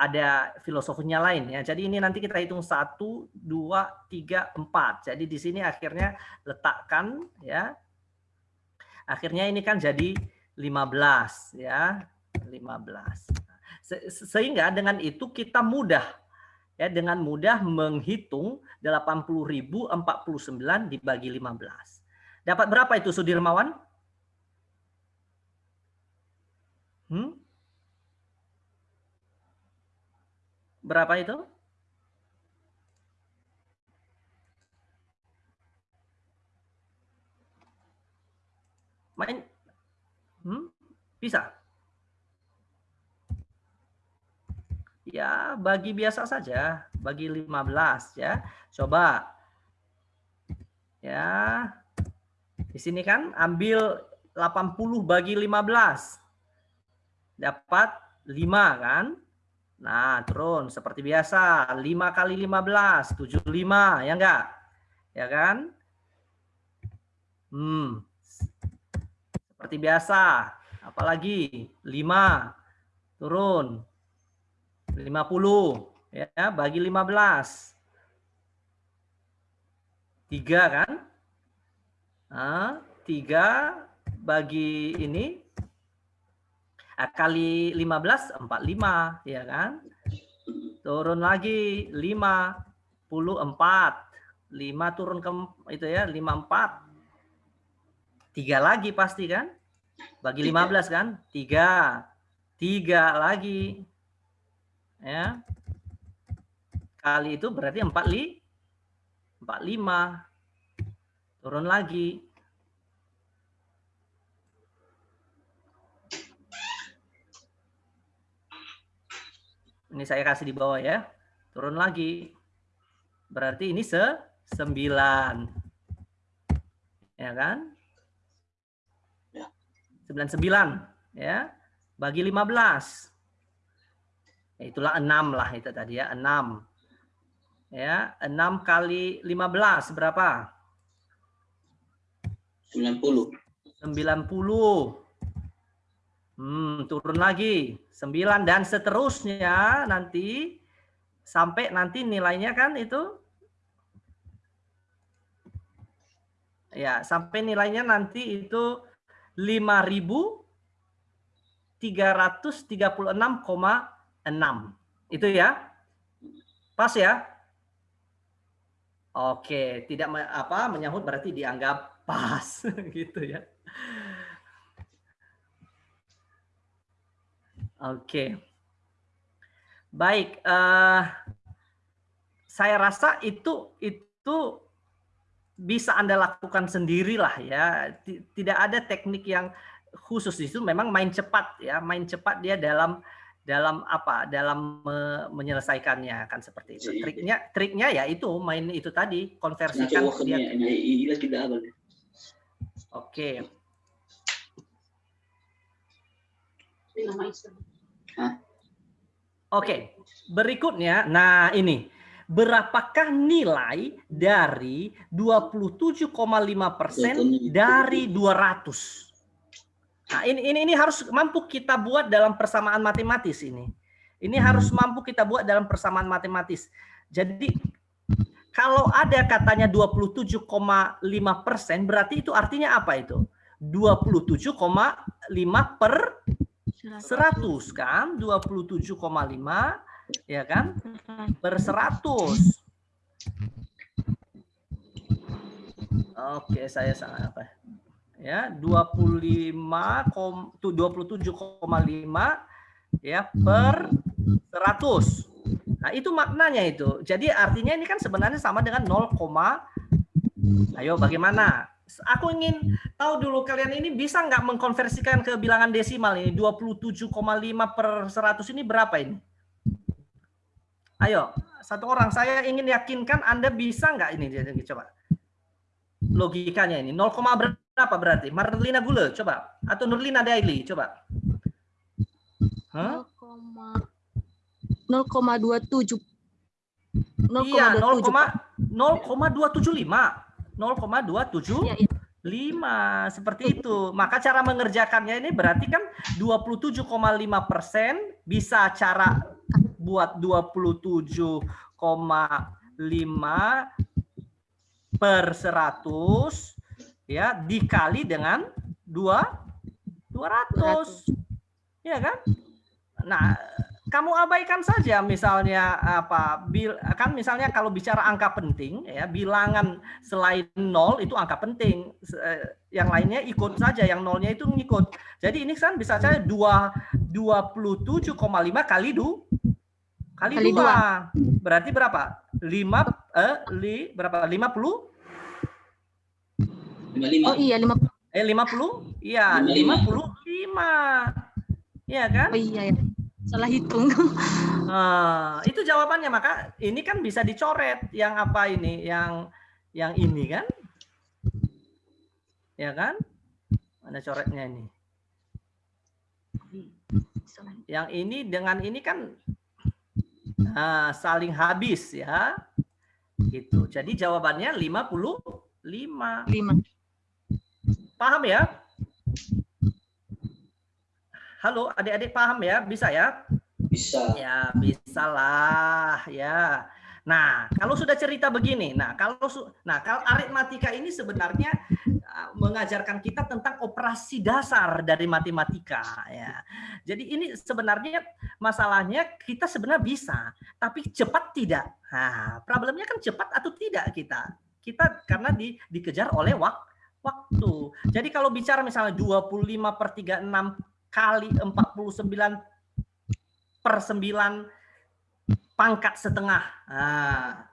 ada filosofinya lain ya. Jadi ini nanti kita hitung 1, 2, 3, 4. Jadi di sini akhirnya letakkan ya. Akhirnya ini kan jadi 15 ya. 15. Se- Sehingga dengan itu kita mudah ya dengan mudah menghitung 80.049 dibagi 15. Dapat berapa itu Sudirmawan? Hmm? Berapa itu? Main? Hmm? Bisa? Ya, bagi biasa saja, bagi 15 ya. Coba. Ya. Di sini kan ambil 80 bagi 15. Dapat 5 kan? Nah, turun seperti biasa. 5 kali 15, 75, ya enggak? Ya kan? Hmm. Seperti biasa. Apalagi 5 turun 50 ya bagi 15. 3 kan? Nah, 3 bagi ini ah, kali 15 45 ya kan? Turun lagi 5 puluh 4. 5 turun ke itu ya 54. 3 lagi pasti kan? Bagi 15 kan? 3. 3 lagi. Ya. Kali itu berarti 4 li 45. Turun lagi. Ini saya kasih di bawah ya. Turun lagi. Berarti ini se 9. Ya kan? 99 ya. Bagi 15. Ya, itulah 6 lah itu tadi ya, 6. Ya, 6 kali 15 berapa? 90. 90. Hmm, turun lagi. 9 dan seterusnya nanti sampai nanti nilainya kan itu ya, sampai nilainya nanti itu 5336,6. Itu ya. Pas ya? Oke, tidak me- apa menyahut berarti dianggap pas gitu ya. Oke. Baik, eh, saya rasa itu itu bisa Anda lakukan sendirilah ya. Ti- Tidak ada teknik yang khusus di situ. Memang main cepat ya, main cepat dia dalam dalam apa? Dalam me- menyelesaikannya kan seperti itu. Iya. Triknya triknya ya itu main itu tadi konversikan dia. abal. Oke. Oke, berikutnya, nah ini, berapakah nilai dari 27,5 persen dari 200? Nah ini, ini ini harus mampu kita buat dalam persamaan matematis ini. Ini harus mampu kita buat dalam persamaan matematis. Jadi kalau ada katanya 27,5 persen, berarti itu artinya apa itu? 27,5 per 100 kan? 27,5 ya kan? Per 100 Oke saya salah apa ya 25 kom, tuh 27,5 ya per 100 nah itu maknanya itu. Jadi artinya ini kan sebenarnya sama dengan 0, ayo bagaimana? Aku ingin tahu dulu kalian ini bisa nggak mengkonversikan ke bilangan desimal ini? 27,5 per 100 ini berapa ini? Ayo, satu orang saya ingin yakinkan Anda bisa nggak ini? Coba. Logikanya ini 0, berapa berarti? Marlina Gule coba atau Nurlina Daily coba. Hah? 0,27. Iya, 0, 0,27. Pak. 0,275. 0,275 Iya, iya. seperti itu. Maka cara mengerjakannya ini berarti kan 27,5 persen bisa cara buat 27,5 per 100 ya dikali dengan dua 200. 200. Ya kan? Nah, kamu abaikan saja misalnya apa bil, kan misalnya kalau bicara angka penting ya bilangan selain nol itu angka penting eh, yang lainnya ikut saja yang nolnya itu ngikut jadi ini kan bisa saja dua dua puluh tujuh koma lima kali du kali, dua. dua berarti berapa lima eh li berapa lima puluh 55. Oh iya, 50. Eh 50? Iya, 55. Iya kan? Oh iya iya. Salah hitung. Nah, itu jawabannya maka ini kan bisa dicoret yang apa ini, yang yang ini kan? Ya kan? Mana coretnya ini? Yang ini dengan ini kan nah, saling habis ya. Gitu. Jadi jawabannya 55. 5. 5 paham ya halo adik-adik paham ya bisa ya bisa Ya, bisa lah, ya. Nah, kalau sudah cerita begini, nah kalau nah kalau aritmatika ini sebenarnya uh, mengajarkan kita tentang operasi dasar dari matematika, ya. Jadi ini sebenarnya masalahnya kita sebenarnya bisa, tapi cepat tidak. Nah, problemnya kan cepat atau tidak kita. Kita karena di, dikejar oleh wak, waktu. Jadi kalau bicara misalnya 25 per 36 kali 49 per 9 pangkat setengah. Nah.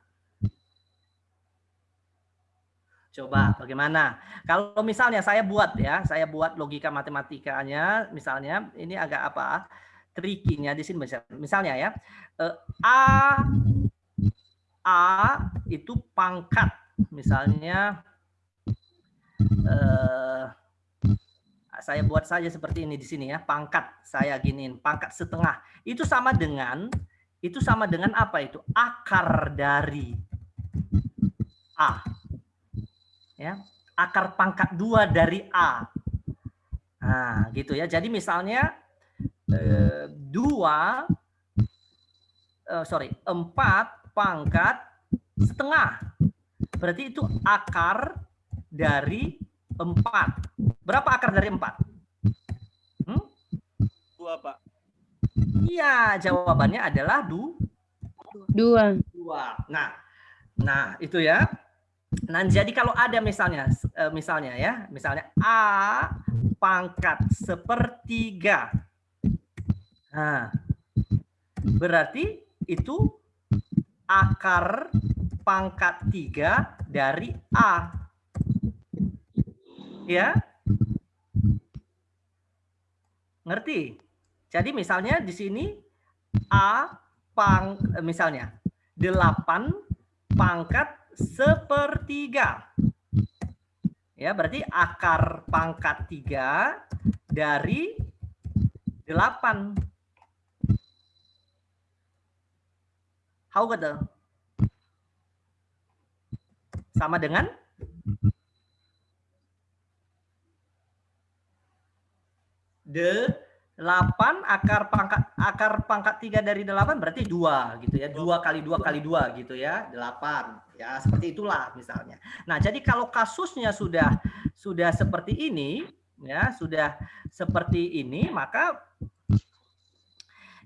Coba bagaimana? Kalau misalnya saya buat ya, saya buat logika matematikanya, misalnya ini agak apa? Trikinya di sini misal- misalnya ya. eh, A A itu pangkat misalnya eh saya buat saja seperti ini di sini ya, pangkat saya giniin, pangkat setengah. Itu sama dengan itu sama dengan apa itu? Akar dari A. Ya, akar pangkat dua dari A. Nah, gitu ya. Jadi misalnya eh, dua, eh, sorry, empat pangkat setengah. Berarti itu akar dari empat. Berapa akar dari empat? Hmm? Dua, Pak. Iya, jawabannya adalah du, Dua. dua. Nah, nah itu ya. Nah, jadi kalau ada misalnya, eh, misalnya ya, misalnya a pangkat sepertiga. Nah, berarti itu akar pangkat tiga dari a. Ya, ngerti? Jadi misalnya di sini A pang eh, misalnya 8 pangkat sepertiga. Ya, berarti akar pangkat 3 dari 8. How gitu? Sama dengan 8 akar pangkat akar pangkat 3 dari 8 berarti dua gitu ya. dua kali dua kali dua gitu ya. 8. Ya, seperti itulah misalnya. Nah, jadi kalau kasusnya sudah sudah seperti ini ya, sudah seperti ini, maka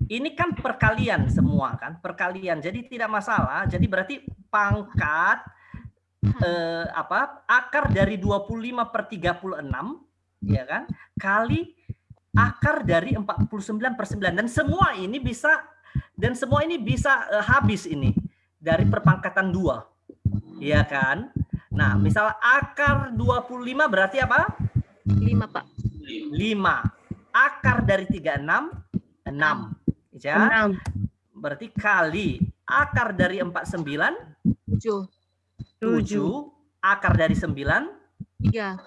ini kan perkalian semua kan, perkalian. Jadi tidak masalah. Jadi berarti pangkat eh, apa? akar dari 25 per 36 ya kan? kali akar dari 49 per 9 dan semua ini bisa dan semua ini bisa eh, habis ini dari perpangkatan dua ya kan nah misal akar 25 berarti apa Lima, Pak. 5 akar dari 36 6 ya Enam. berarti kali akar dari 49 Tujuh. 7 akar dari 9 Tiga.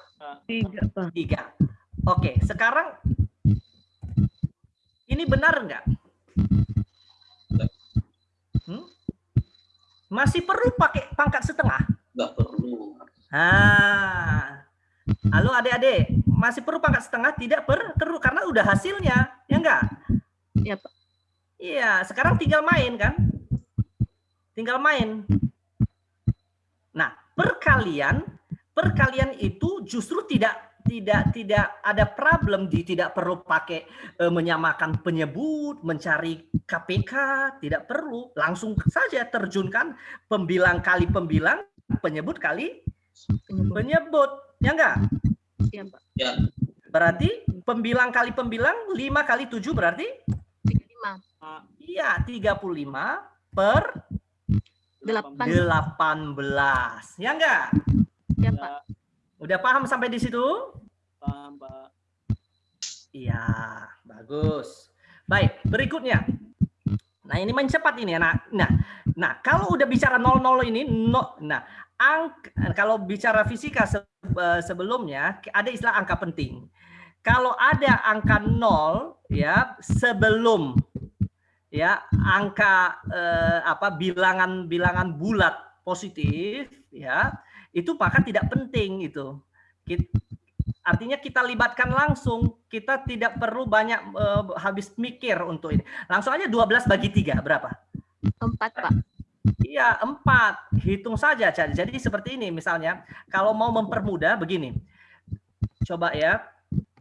Tiga, Pak. 3 oke sekarang ini benar enggak Hmm? Masih perlu pakai pangkat setengah? nggak perlu Ah. Halo adik-adik, masih perlu pangkat setengah? Tidak per- perlu karena udah hasilnya, ya enggak? Iya, Pak. Iya, sekarang tinggal main kan? Tinggal main. Nah, perkalian, perkalian itu justru tidak tidak tidak ada problem di tidak perlu pakai eh, menyamakan penyebut, mencari KPK, tidak perlu. Langsung saja terjunkan pembilang kali pembilang, penyebut kali Penyebut. penyebut. Ya enggak? Iya, Pak. Ya. Berarti pembilang kali pembilang 5 kali 7 berarti? Lima. Iya, 35 per Delapan. 18. Ya enggak? Ya, Pak. Udah paham sampai di situ? paham Pak. Iya, bagus. Baik, berikutnya. Nah, ini main cepat ini ya. Nah, nah, kalau udah bicara 00 ini, no, nah, angk, kalau bicara fisika se- eh, sebelumnya ada istilah angka penting. Kalau ada angka 0 ya sebelum ya angka eh, apa bilangan-bilangan bulat positif ya, itu maka tidak penting itu. Artinya kita libatkan langsung, kita tidak perlu banyak eh, habis mikir untuk ini. Langsung aja 12 bagi 3 berapa? Empat, Pak. Iya, 4. Hitung saja. Jadi seperti ini misalnya, kalau mau mempermudah begini. Coba ya.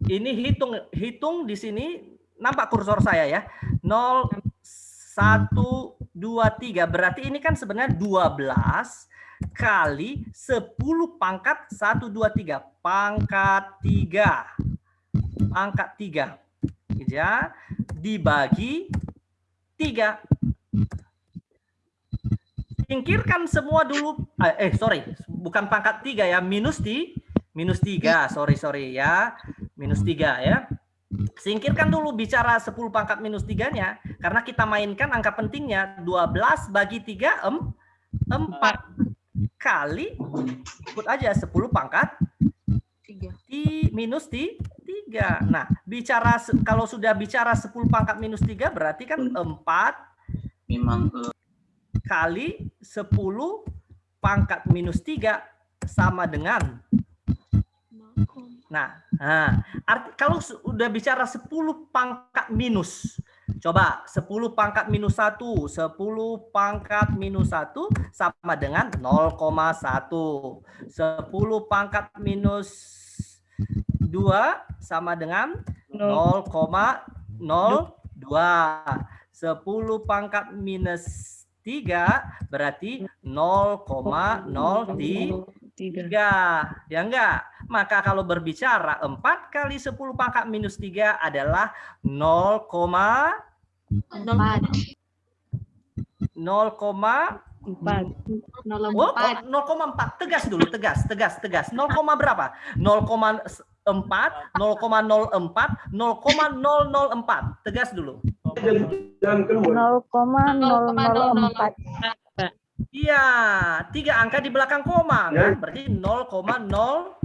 Ini hitung hitung di sini nampak kursor saya ya. 0 1 2 3. Berarti ini kan sebenarnya 12 kali 10 pangkat 1 2 3 pangkat 3 pangkat 3 ya dibagi 3 singkirkan semua dulu. Eh eh, sorry. Bukan pangkat 3 ya. Minus di minus 3 sorry sorry ya. Minus 3 ya. Singkirkan dulu bicara 10 pangkat minus 3 nya karena kita mainkan angka pentingnya. 12 bagi 3 em, 4 kali ikut aja 10 pangkat Tiga. di minus di 3. Nah, bicara kalau sudah bicara 10 pangkat minus 3 berarti kan 4 Memang eh, kali 10 pangkat minus 3 sama dengan Nah, nah arti, kalau su- udah bicara 10 pangkat minus, coba 10 pangkat minus 1, 10 pangkat minus 1 sama dengan 0,1. 10 pangkat minus 2 sama dengan 0,02. 10 pangkat minus 3 berarti 0,03 Tiga. tiga ya enggak maka kalau berbicara 4 kali 10 pangkat minus 3 adalah 0, Nol empat. 0, Empat. Nol oh, empat. oh, 0,4 tegas dulu tegas tegas tegas. 0, berapa? 0,4 0,04 0,004 tegas dulu. 0,004. iya tiga angka di belakang koma kan? Berarti 0,0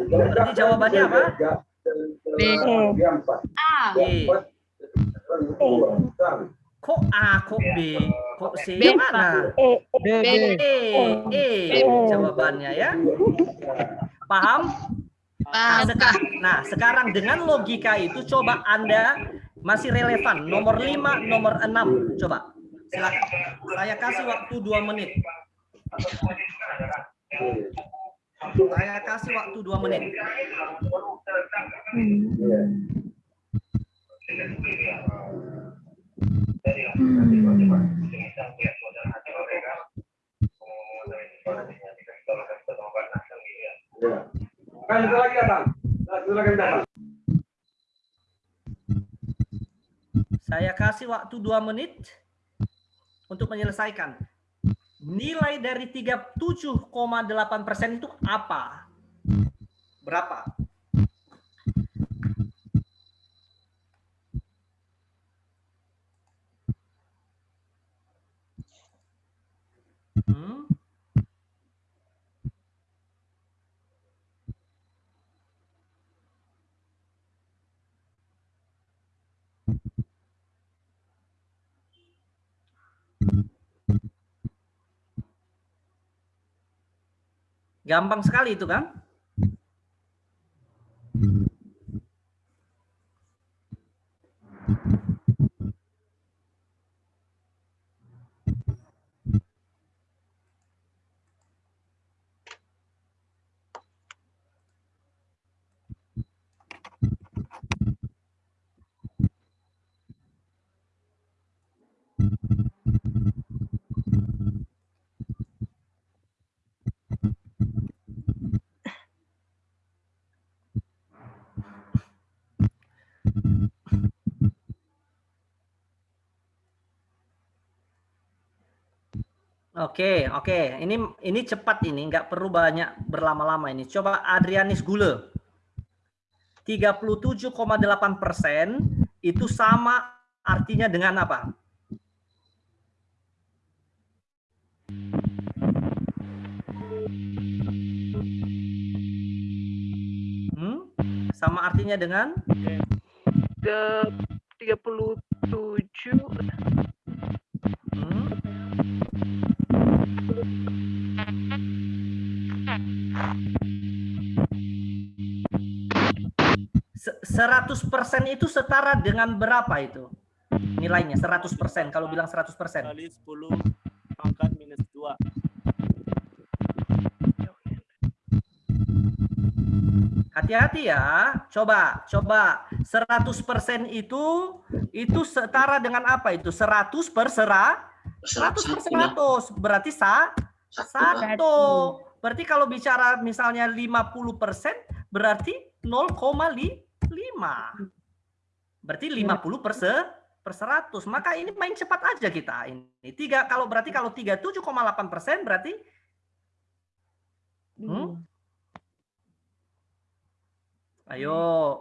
berarti jawabannya apa E. A. E. Kok A, kok B, kok C? B, Yang mana? B, B. E, E, jawabannya ya. Paham? Nah, seka- nah, sekarang dengan logika itu coba Anda masih relevan. Nomor 5, nomor 6. Coba. Silakan. Saya kasih waktu 2 menit. Saya kasih waktu 2 menit. Saya kasih waktu 2 menit untuk menyelesaikan. Nilai dari 37,8% itu apa? Berapa? Hmm? Gampang sekali itu kan? Oke, oke. Ini ini cepat ini, nggak perlu banyak berlama-lama ini. Coba Adrianis Gule. 37,8 persen itu sama artinya dengan apa? Hmm? Sama artinya dengan? Ke 37 Hmm? 100% itu setara dengan berapa itu? Nilainya 100% kalau bilang 100%. Kali 10 pangkat minus 2. Hati-hati ya. Coba, coba 100% itu itu setara dengan apa itu? 100 per sera 100 per 100 berarti sa satu. Berarti kalau bicara misalnya 50% berarti 0,5. Berarti 50 per se per 100. Maka ini main cepat aja kita ini. Tiga kalau berarti kalau 37,8% berarti Hmm? Ayo.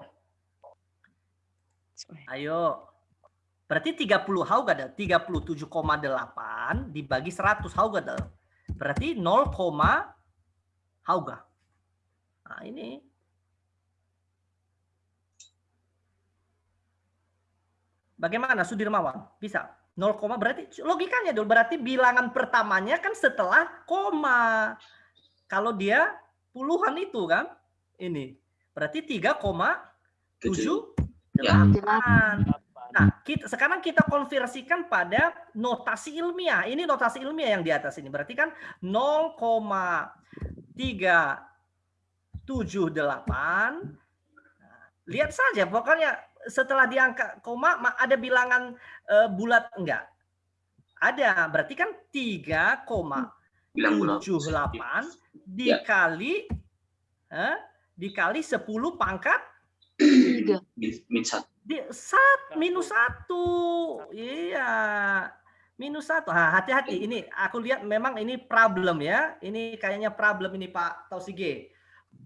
Ayo. Berarti 30 Haugadel, 37,8 dibagi 100 Haugadel. Berarti 0, Hauga. Nah, ini. Bagaimana Sudirmawan? Bisa? 0, berarti logikanya dulu berarti bilangan pertamanya kan setelah koma. Kalau dia puluhan itu kan ini berarti 3,78. Nah, kita, sekarang kita konversikan pada notasi ilmiah. Ini notasi ilmiah yang di atas ini. Berarti kan 0,378. Nah, lihat saja, pokoknya setelah diangka koma ma- ada bilangan eh, bulat enggak? Ada, berarti kan 3,78 dikali eh, dikali 10 pangkat? Min satu. Di sat minus satu. Iya. Minus satu. Nah, hati-hati. Ini aku lihat memang ini problem ya. Ini kayaknya problem ini Pak Tausige.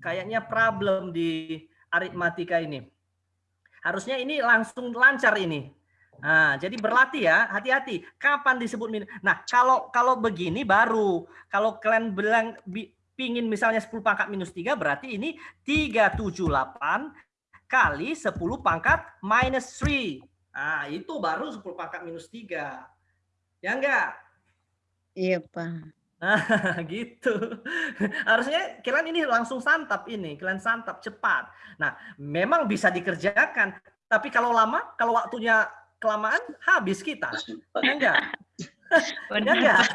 Kayaknya problem di aritmatika ini harusnya ini langsung lancar ini nah jadi berlatih ya hati-hati kapan disebut minus nah kalau kalau begini baru kalau kalian bilang bi- pingin misalnya 10 pangkat minus 3 berarti ini 378 kali 10 pangkat minus 3. Nah, itu baru 10 pangkat minus 3. Ya enggak? Iya, Pak. Nah, gitu. Harusnya kalian ini langsung santap ini, kalian santap cepat. Nah, memang bisa dikerjakan, tapi kalau lama, kalau waktunya kelamaan habis kita. Ya enggak? Ya enggak?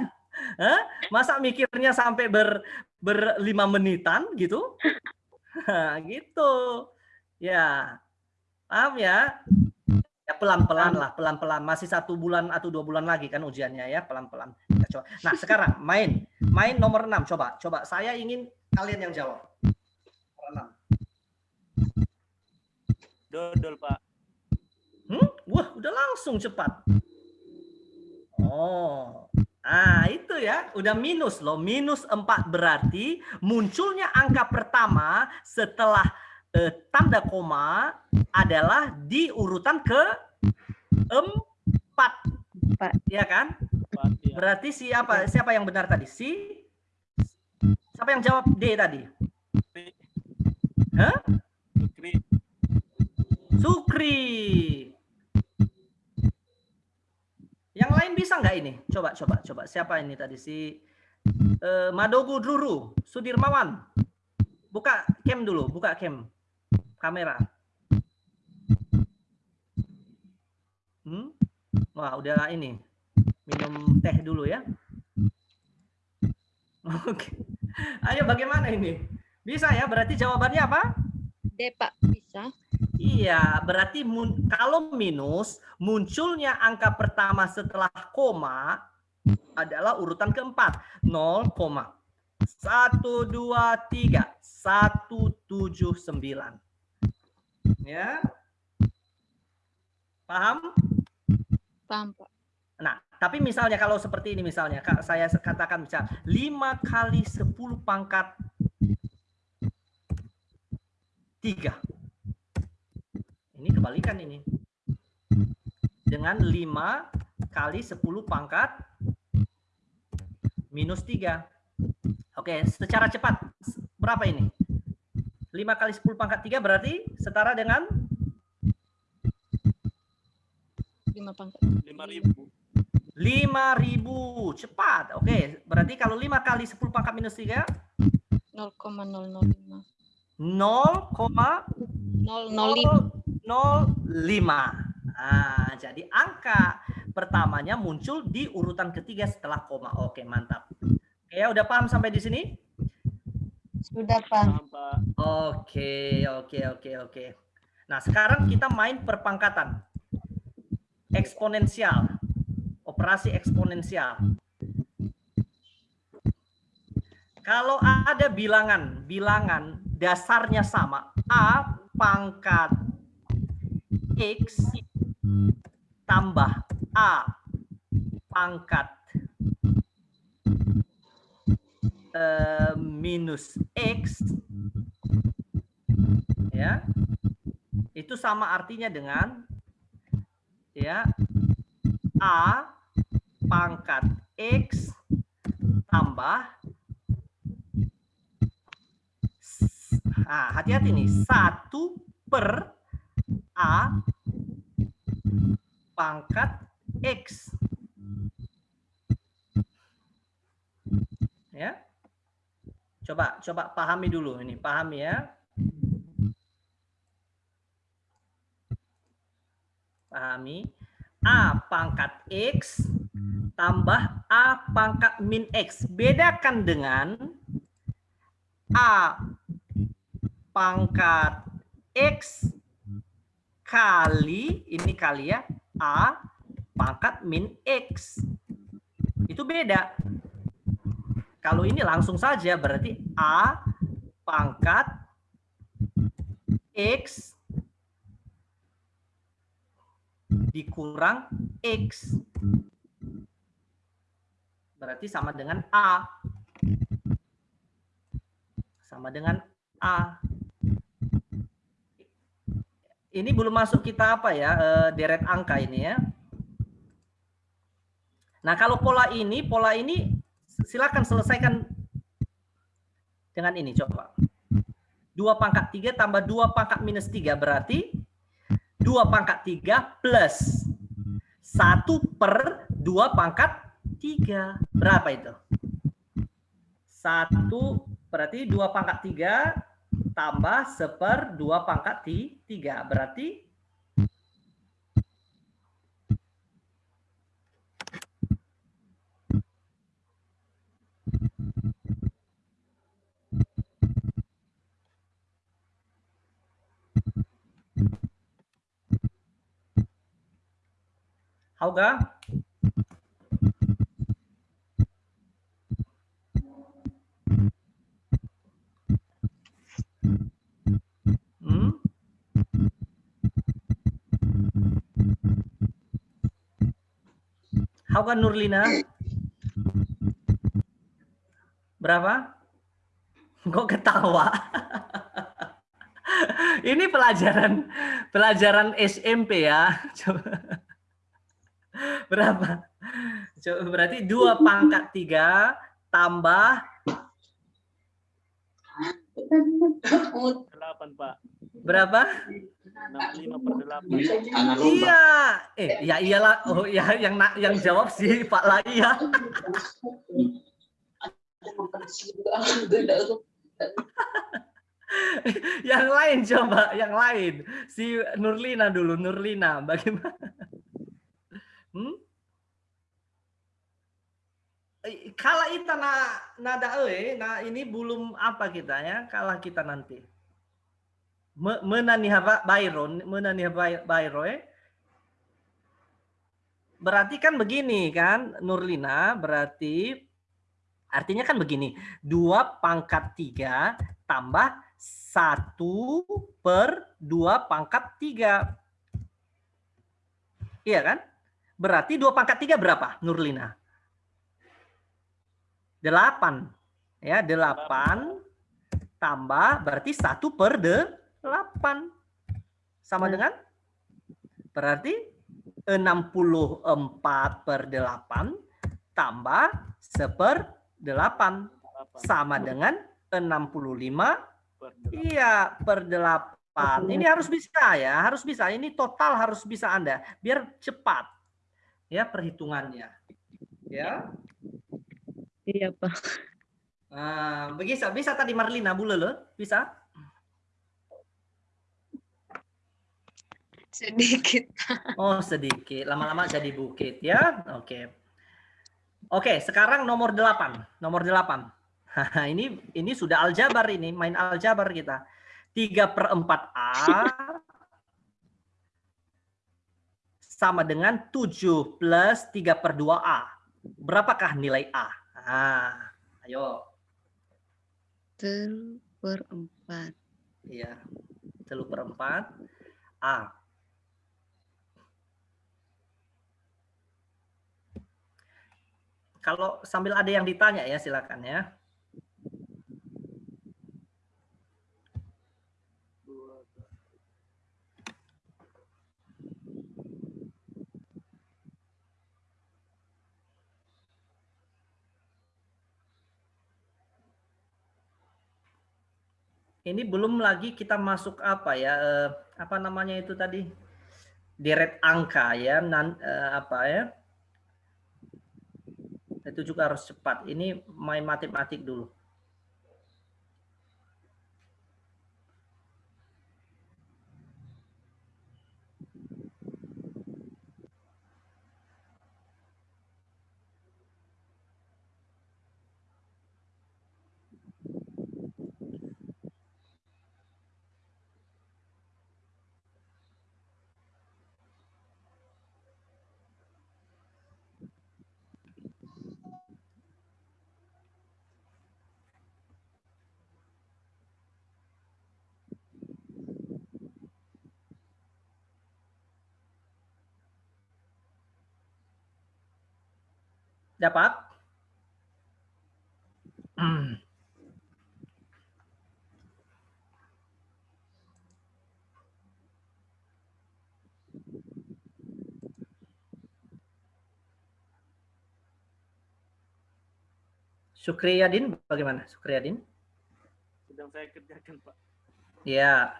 Hah? Masa mikirnya sampai ber berlima menitan gitu? Nah, gitu. Ya, paham ya? Ya pelan-pelan lah, pelan-pelan. Masih satu bulan atau dua bulan lagi kan ujiannya ya, pelan-pelan. Coba. Nah sekarang main, main nomor 6. Coba, coba. Saya ingin kalian yang jawab. Nomor 6. Dodol, Pak. Hmm? Wah, udah langsung cepat. Oh, ah itu ya, udah minus loh. Minus 4 berarti munculnya angka pertama setelah eh, tanda koma adalah di urutan ke 4. Empat. Ya kan? Pak, ya. Berarti siapa siapa yang benar tadi? Si Siapa yang jawab D tadi? Hah? Fikri. Sukri. Yang lain bisa nggak ini? Coba, coba, coba. Siapa ini tadi si eh, Madogu Druru, Sudirmawan. Buka cam dulu, buka cam, kamera. Hmm? Wah, udah ini. Minum teh dulu ya. Oke. Ayo bagaimana ini? Bisa ya? Berarti jawabannya apa? D, Pak. Bisa. Iya, berarti mun- kalau minus munculnya angka pertama setelah koma adalah urutan keempat 0, 1 2 3 179. Ya. Paham? Paham, Pak. Nah, tapi misalnya kalau seperti ini misalnya, Kak, saya katakan misal 5 kali 10 pangkat 3. Ini kebalikan ini. Dengan 5 kali 10 pangkat minus 3. Oke, secara cepat. Berapa ini? 5 kali 10 pangkat 3 berarti setara dengan 5 pangkat. 5000. 5000. Cepat. Oke, berarti kalau 5 kali 10 pangkat minus 3 0,005. 0,005. 005. Nah, jadi angka pertamanya muncul di urutan ketiga setelah koma. Oke, mantap. Oke, ya udah paham sampai di sini? Sudah. Paham, Pak. Oke, oke, oke, oke. Nah, sekarang kita main perpangkatan. Eksponensial. Operasi eksponensial. Kalau ada bilangan, bilangan dasarnya sama, A pangkat X tambah A pangkat eh, minus X ya itu sama artinya dengan ya a pangkat x tambah nah, hati-hati nih satu per a pangkat x. Ya. Coba coba pahami dulu ini pahami ya. Pahami A pangkat X tambah A pangkat min X. Bedakan dengan A pangkat X kali, ini kali ya, A pangkat min X. Itu beda. Kalau ini langsung saja berarti A pangkat X dikurang X. Berarti sama dengan A. Sama dengan A. Ini belum masuk kita apa ya, eh, deret angka ini ya. Nah kalau pola ini, pola ini silakan selesaikan dengan ini coba. 2 pangkat 3 tambah 2 pangkat minus 3 berarti 2 pangkat 3 plus 1 per 2 pangkat 3. Berapa itu? 1 berarti 2 pangkat 3 tambah 1 per 2 pangkat 3. Berarti Hauga? Hmm? Hauga Nurlina? Berapa? Kok ketawa? Ini pelajaran pelajaran SMP ya. Coba. Berapa? Coba berarti dua pangkat tiga tambah 8, Pak. berapa? 65 per 8. Anak lomba. Iya. Eh, ya iyalah. Oh, ya yang na- yang jawab sih Pak Laya. yang lain coba, yang lain. Si Nurlina dulu, Nurlina. Bagaimana? Hmm? Eh, Kala kita na nada e, nah ini belum apa kita ya, kalah kita nanti. Me- Menaniha Byron, menaniha Byron, eh. Berarti kan begini kan, Nurlina, berarti artinya kan begini, dua pangkat tiga tambah satu per dua pangkat tiga. Iya kan? Berarti 2 pangkat 3 berapa, Nurlina? 8. Ya, 8 tambah berarti 1 per 8. Sama dengan? Berarti 64 per 8 tambah 1 per 8. Sama dengan 65 Per delapan. Iya, per 8. Ini harus bisa ya, harus bisa. Ini total harus bisa Anda biar cepat ya perhitungannya. Ya. Iya, Pak. Nah, bisa bisa tadi Marlina Bulele, bisa? Sedikit. Oh, sedikit. Lama-lama jadi bukit ya. Oke. Oke, sekarang nomor 8. Nomor 8. ini ini sudah aljabar ini, main aljabar kita. 3 per 4A sama dengan 7 plus 3 per 2A. Berapakah nilai A? Nah, ayo. Telu per empat. Iya. 3 per 4 A. Kalau sambil ada yang ditanya ya silakan ya. Ini belum lagi kita masuk apa ya? eh, apa namanya itu tadi? Deret angka ya, nan, eh, apa ya? Itu juga harus cepat. Ini main matematik dulu. Dapat? Hmm. Sukriyadin bagaimana? Sukriyadin? Sedang saya kerjakan, Pak. Ya.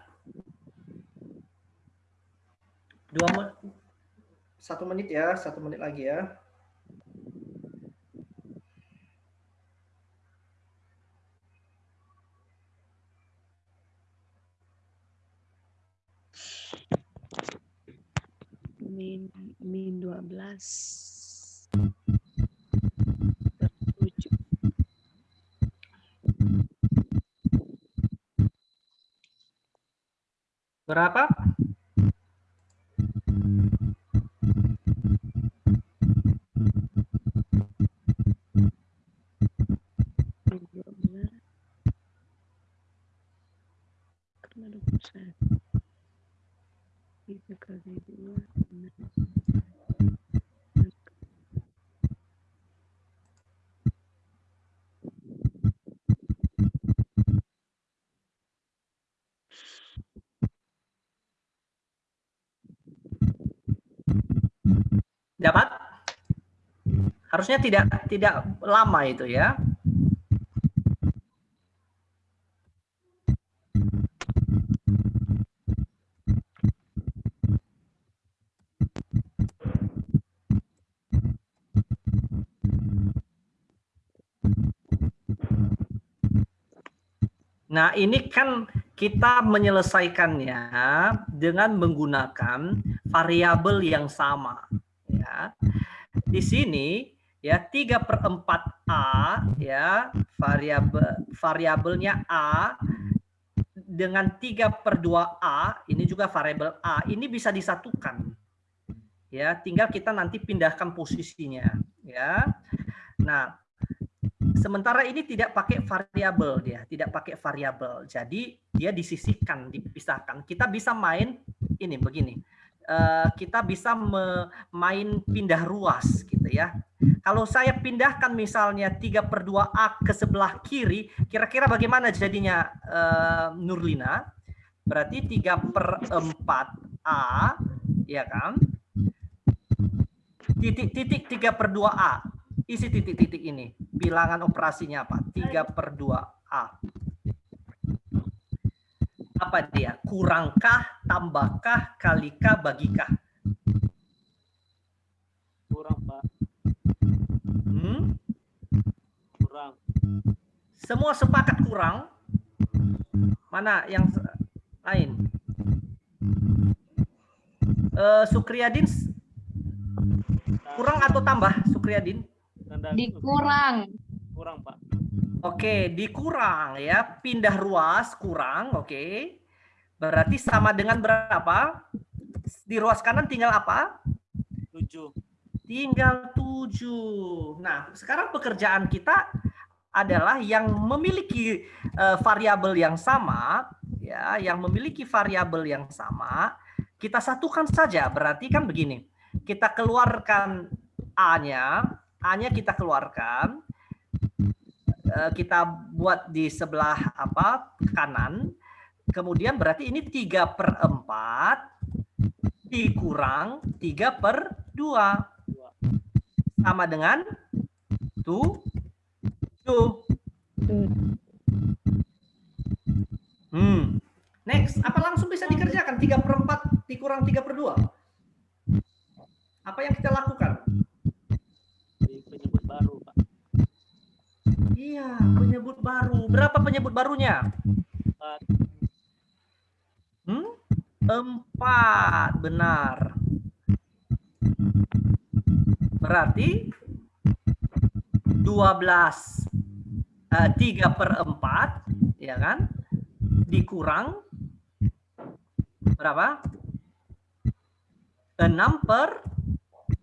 Dua menit. Satu menit ya, satu menit lagi ya. Min, min 12. Per tujuh. Berapa? Min 12. Kan ada pusat. Tiga kali dua. enam. Dapat? Harusnya tidak tidak lama itu ya. Nah, ini kan kita menyelesaikannya dengan menggunakan variabel yang sama. Ya. Di sini ya 3 per 4A ya variabel variabelnya A dengan 3 per 2A ini juga variabel A ini bisa disatukan. Ya tinggal kita nanti pindahkan posisinya ya. Nah sementara ini tidak pakai variabel dia tidak pakai variabel. Jadi dia disisihkan dipisahkan. Kita bisa main ini begini eh, kita bisa main pindah ruas gitu ya. Kalau saya pindahkan misalnya 3 per 2A ke sebelah kiri, kira-kira bagaimana jadinya eh, Nurlina? Berarti 3 per 4A, ya kan? Titik-titik 3 per 2A. Isi titik-titik ini. Bilangan operasinya apa? 3 per 2A. Apa dia? Kurangkah, tambahkah, kalikah, bagikah? Kurang, Pak. Hmm? Kurang. Semua sepakat kurang. Mana yang lain? Eh, Sukriyadin kurang atau tambah Sukriyadin? Dikurang. kurang, Pak. Oke, dikurang ya. Pindah ruas kurang, oke. Berarti sama dengan berapa? Di ruas kanan tinggal apa? 7. Tinggal 7. Nah, sekarang pekerjaan kita adalah yang memiliki eh, variabel yang sama, ya, yang memiliki variabel yang sama, kita satukan saja. Berarti kan begini. Kita keluarkan A-nya, A-nya kita keluarkan, kita buat di sebelah apa kanan, kemudian berarti ini 3 per 4 dikurang 3 per 2 sama dengan tu tu. Hmm. Next, apa langsung bisa dikerjakan 3 per 4 dikurang 3 per 2? Apa yang kita lakukan? Di penyebut baru, Pak. Iya, penyebut baru. Berapa penyebut barunya? Empat. Hmm? Empat, benar. Berarti 12 eh, 3 per 4, ya kan? Dikurang berapa? 6 per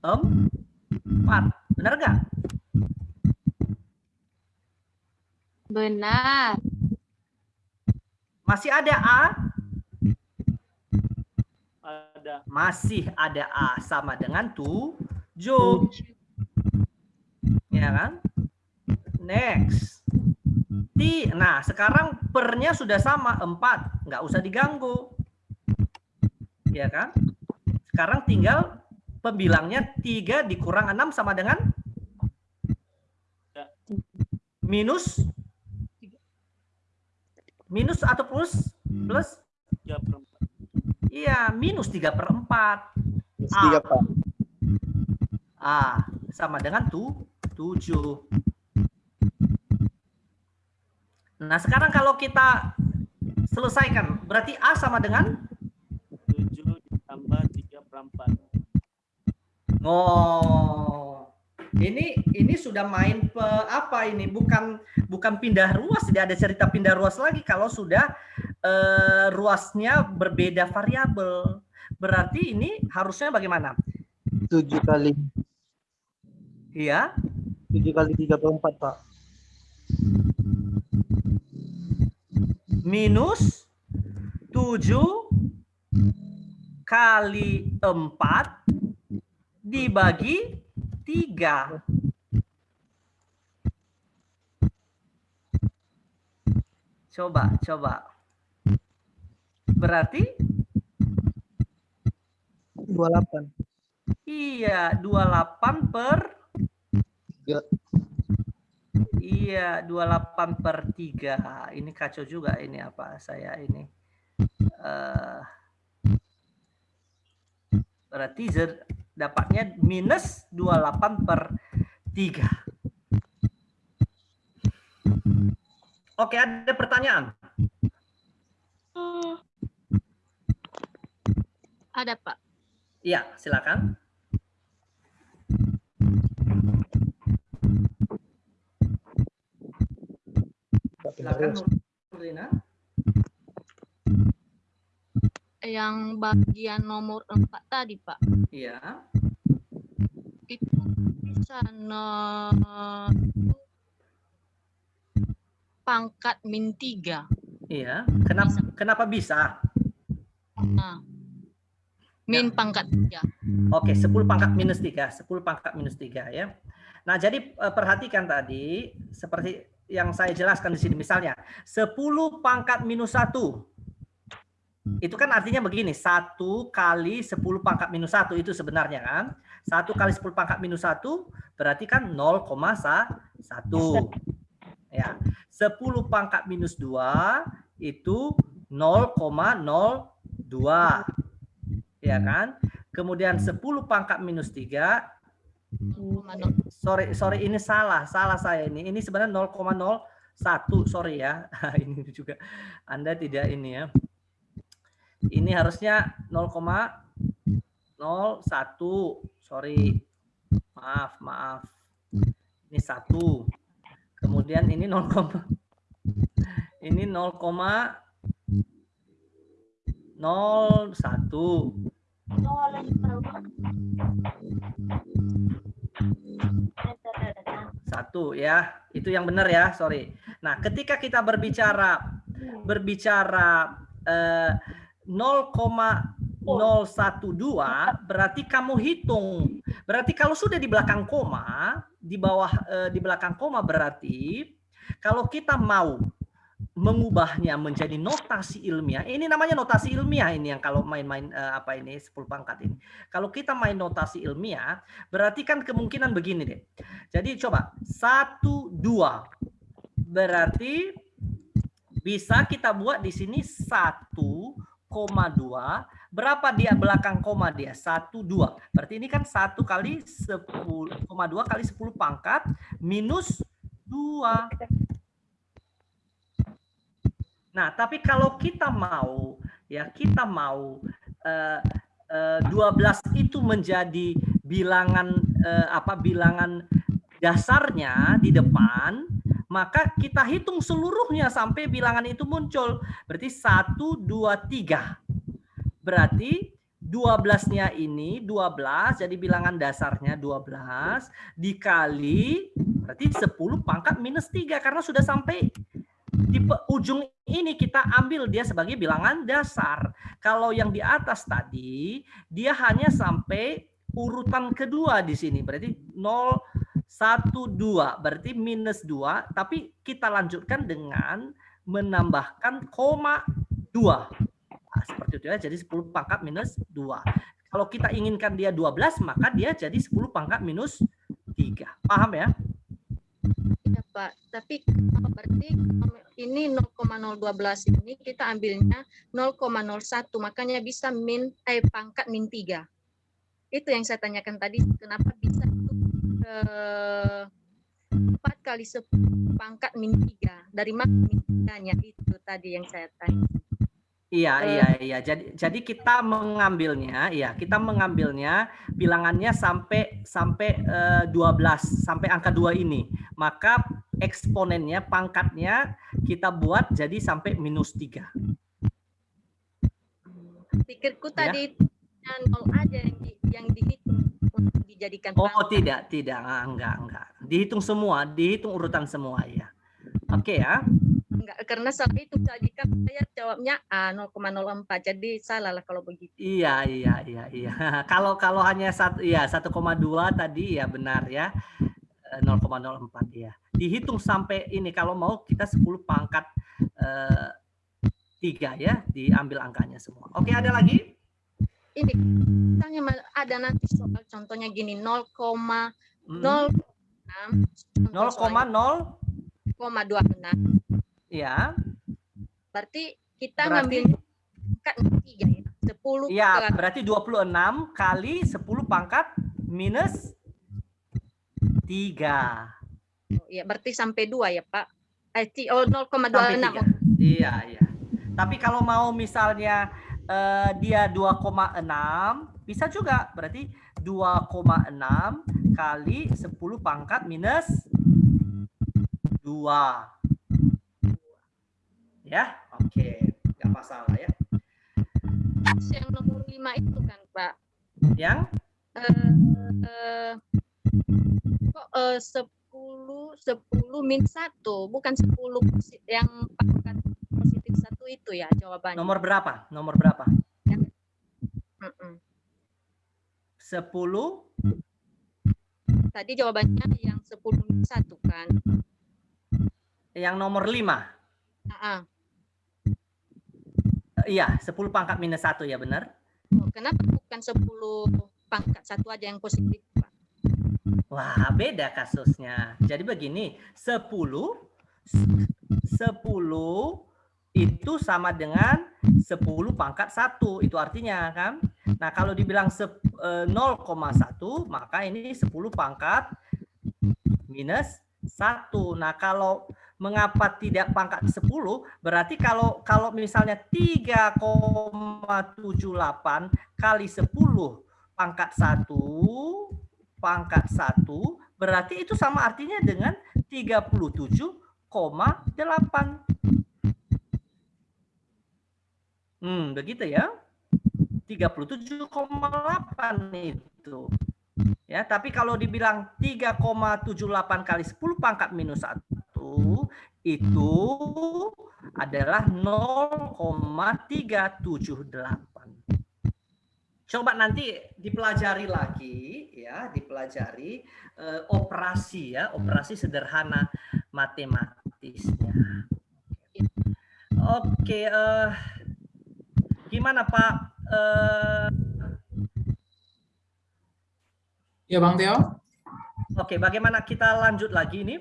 4. Benar nggak? Benar. Masih ada A? Ada. Masih ada A sama dengan 7. Ya kan? Next. Ti, nah sekarang pernya sudah sama 4, nggak usah diganggu. Ya kan? Sekarang tinggal pembilangnya 3 dikurang 6 sama dengan minus minus atau plus? Plus? 3 per 4. Iya, minus 3 per 4. Tiga, Pak. A sama dengan tu, 7. Nah, sekarang kalau kita selesaikan, berarti A sama dengan 7 ditambah 3 per 4. Oh. Ini ini sudah main pe, apa ini? Bukan bukan pindah ruas, tidak ada cerita pindah ruas lagi kalau sudah eh, ruasnya berbeda variabel. Berarti ini harusnya bagaimana? Tujuh kali Iya. tujuh kali tiga per empat, Pak. minus 7 kali 4 dibagi 3. Coba, coba. Berarti Dua delapan. iya 28 per Tiga. Iya, 28 per 3. Ini kacau juga ini apa saya ini. eh berarti Z dapatnya minus 28 per 3. Oke, ada pertanyaan? Hmm. Ada, Pak. Iya, silakan. Silakan Nurlina. Yang bagian nomor 4 tadi, Pak. Iya. Itu bisa no pangkat min 3. Iya. Kenapa kenapa bisa? Nah, Min pangkat tiga. Oke, 10 pangkat minus 3. 10 pangkat minus 3 ya. Nah, jadi eh, perhatikan tadi seperti yang saya jelaskan di sini misalnya 10 pangkat minus 1. Itu kan artinya begini, 1 kali 10 pangkat minus 1 itu sebenarnya kan. 1 kali 10 pangkat minus 1 berarti kan 0,1. Ya. 10 pangkat minus 2 itu 0,02 ya kan? Kemudian 10 pangkat minus 3 Koma nol. sorry sorry ini salah salah saya ini ini sebenarnya 0,01 sorry ya ini juga Anda tidak ini ya ini harusnya 0,01 sorry. Maaf maaf. Ini satu. Kemudian ini 0, ini 0,01 Satu ya, itu yang benar ya, sorry. Nah, ketika kita berbicara berbicara eh, 0,012 berarti kamu hitung. Berarti kalau sudah di belakang koma, di bawah eh, di belakang koma berarti kalau kita mau mengubahnya menjadi notasi ilmiah. Ini namanya notasi ilmiah ini yang kalau main-main eh, apa ini 10 pangkat ini. Kalau kita main notasi ilmiah, berarti kan kemungkinan begini deh. Jadi coba 1 2 berarti bisa kita buat di sini 1,2 berapa dia belakang koma dia? 1 2 berarti ini kan 1 kali 10,2 kali 10 pangkat minus 2 Nah, tapi kalau kita mau ya kita mau eh, 12 itu menjadi bilangan eh, apa bilangan dasarnya di depan, maka kita hitung seluruhnya sampai bilangan itu muncul. Berarti 1 2 3. Berarti 12-nya ini 12 jadi bilangan dasarnya 12 dikali berarti 10 pangkat minus 3 karena sudah sampai di ujung ini kita ambil dia sebagai bilangan dasar. Kalau yang di atas tadi dia hanya sampai urutan kedua di sini. Berarti 0 1 2 berarti minus 2 tapi kita lanjutkan dengan menambahkan koma 2. Nah, seperti itu ya. Jadi 10 pangkat minus 2. Kalau kita inginkan dia 12 maka dia jadi 10 pangkat minus 3. Paham ya? Ya, Pak. Tapi oh, berarti ini 0,012 ini kita ambilnya 0,01 makanya bisa min eh pangkat min 3. Itu yang saya tanyakan tadi kenapa bisa itu 4 kali 10 pangkat min 3. Dari min 3-nya itu tadi yang saya tanya. Iya, Eh. iya, iya. Jadi jadi kita mengambilnya, ya, kita mengambilnya bilangannya sampai sampai eh, 12, sampai angka 2 ini. Maka eksponennya, pangkatnya kita buat jadi sampai minus 3. Pikirku Ya. tadi yang nol aja yang, di, yang dihitung untuk dijadikan Oh, pangkat. tidak, tidak. Ah, Enggak, enggak. Dihitung semua, dihitung urutan semua, ya. Oke ya. Enggak, karena salah itu kan saya jawabnya A 0,04 jadi salah lah kalau begitu. Iya, iya, iya, iya. Kalau kalau hanya satu ya 1,2 tadi ya benar ya. Eh, 0,04 ya. Dihitung sampai ini kalau mau kita 10 pangkat eh, 3 ya, diambil angkanya semua. Oke, ada lagi? Ini misalnya ma- ada nanti soal contohnya gini 0,06 Mm, contoh soalnya 0,0 0,26 ya. berarti kita Berarti- ngambil pangkat 3 ya 10 Iya, kali berarti 26 kali 10 pangkat minus 3. ya berarti sampai 2 ya Pak. Eh oh Sampai 0,26 tiga. Iya, iya. Tapi kalau mau misalnya eh, dia 2,6 bisa juga berarti 2,6 kali 10 pangkat minus 2. Ya, oke. Nggak masalah ya. yang nomor 5 itu kan Pak. Yang eh eh, kok eh, 10 10 min 1 bukan 10 posi- yang pangkat satu itu ya jawabannya. nomor berapa? Nomor berapa? 10 Tadi jawabannya yang 10 min 1 kan? yang nomor 5. Ah, ah. Iya, 10 pangkat minus 1 ya benar. Oh, kenapa bukan 10 pangkat satu aja yang positif, Pak? Wah, beda kasusnya. Jadi begini, 10 10 itu sama dengan 10 pangkat 1. Itu artinya kan. Nah, kalau dibilang sep- eh, 0,1, maka ini 10 pangkat minus 1. Nah, kalau mengapa tidak pangkat 10? Berarti kalau kalau misalnya 3,78 kali 10 pangkat 1 pangkat 1 berarti itu sama artinya dengan 37,8. Hmm, begitu ya. 37,8 itu. Ya, tapi kalau dibilang 3,78 kali 10 pangkat minus 1 itu adalah 0,378. Coba nanti dipelajari lagi ya, dipelajari eh, operasi ya, operasi sederhana matematisnya. Oke, eh, gimana Pak? Eh, Ya Bang Teo, Oke, bagaimana kita lanjut lagi ini?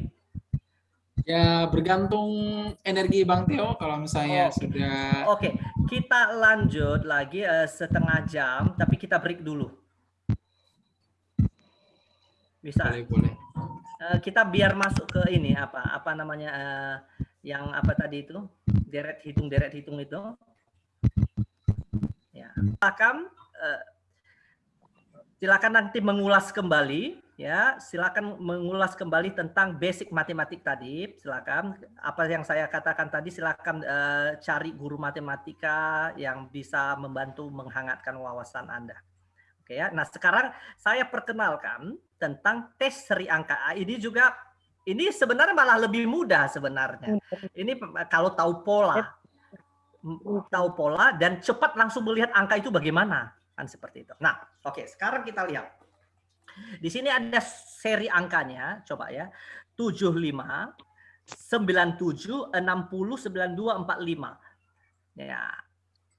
ya bergantung energi Bang Teo kalau misalnya Oke. sudah Oke, kita lanjut lagi eh, setengah jam, tapi kita break dulu. Bisa? boleh boleh. Eh, kita biar masuk ke ini apa apa namanya eh, yang apa tadi itu deret hitung deret hitung itu. Silakan eh, silakan nanti mengulas kembali ya, silakan mengulas kembali tentang basic matematik tadi. Silakan apa yang saya katakan tadi silakan eh, cari guru matematika yang bisa membantu menghangatkan wawasan Anda. Oke ya. Nah, sekarang saya perkenalkan tentang tes seri angka. Ini juga ini sebenarnya malah lebih mudah sebenarnya. Ini kalau tahu pola. Tahu pola dan cepat langsung melihat angka itu bagaimana. Kan seperti itu. Nah, oke, sekarang kita lihat. Di sini ada seri angkanya, coba ya. 75 97 60 92 45. Ya,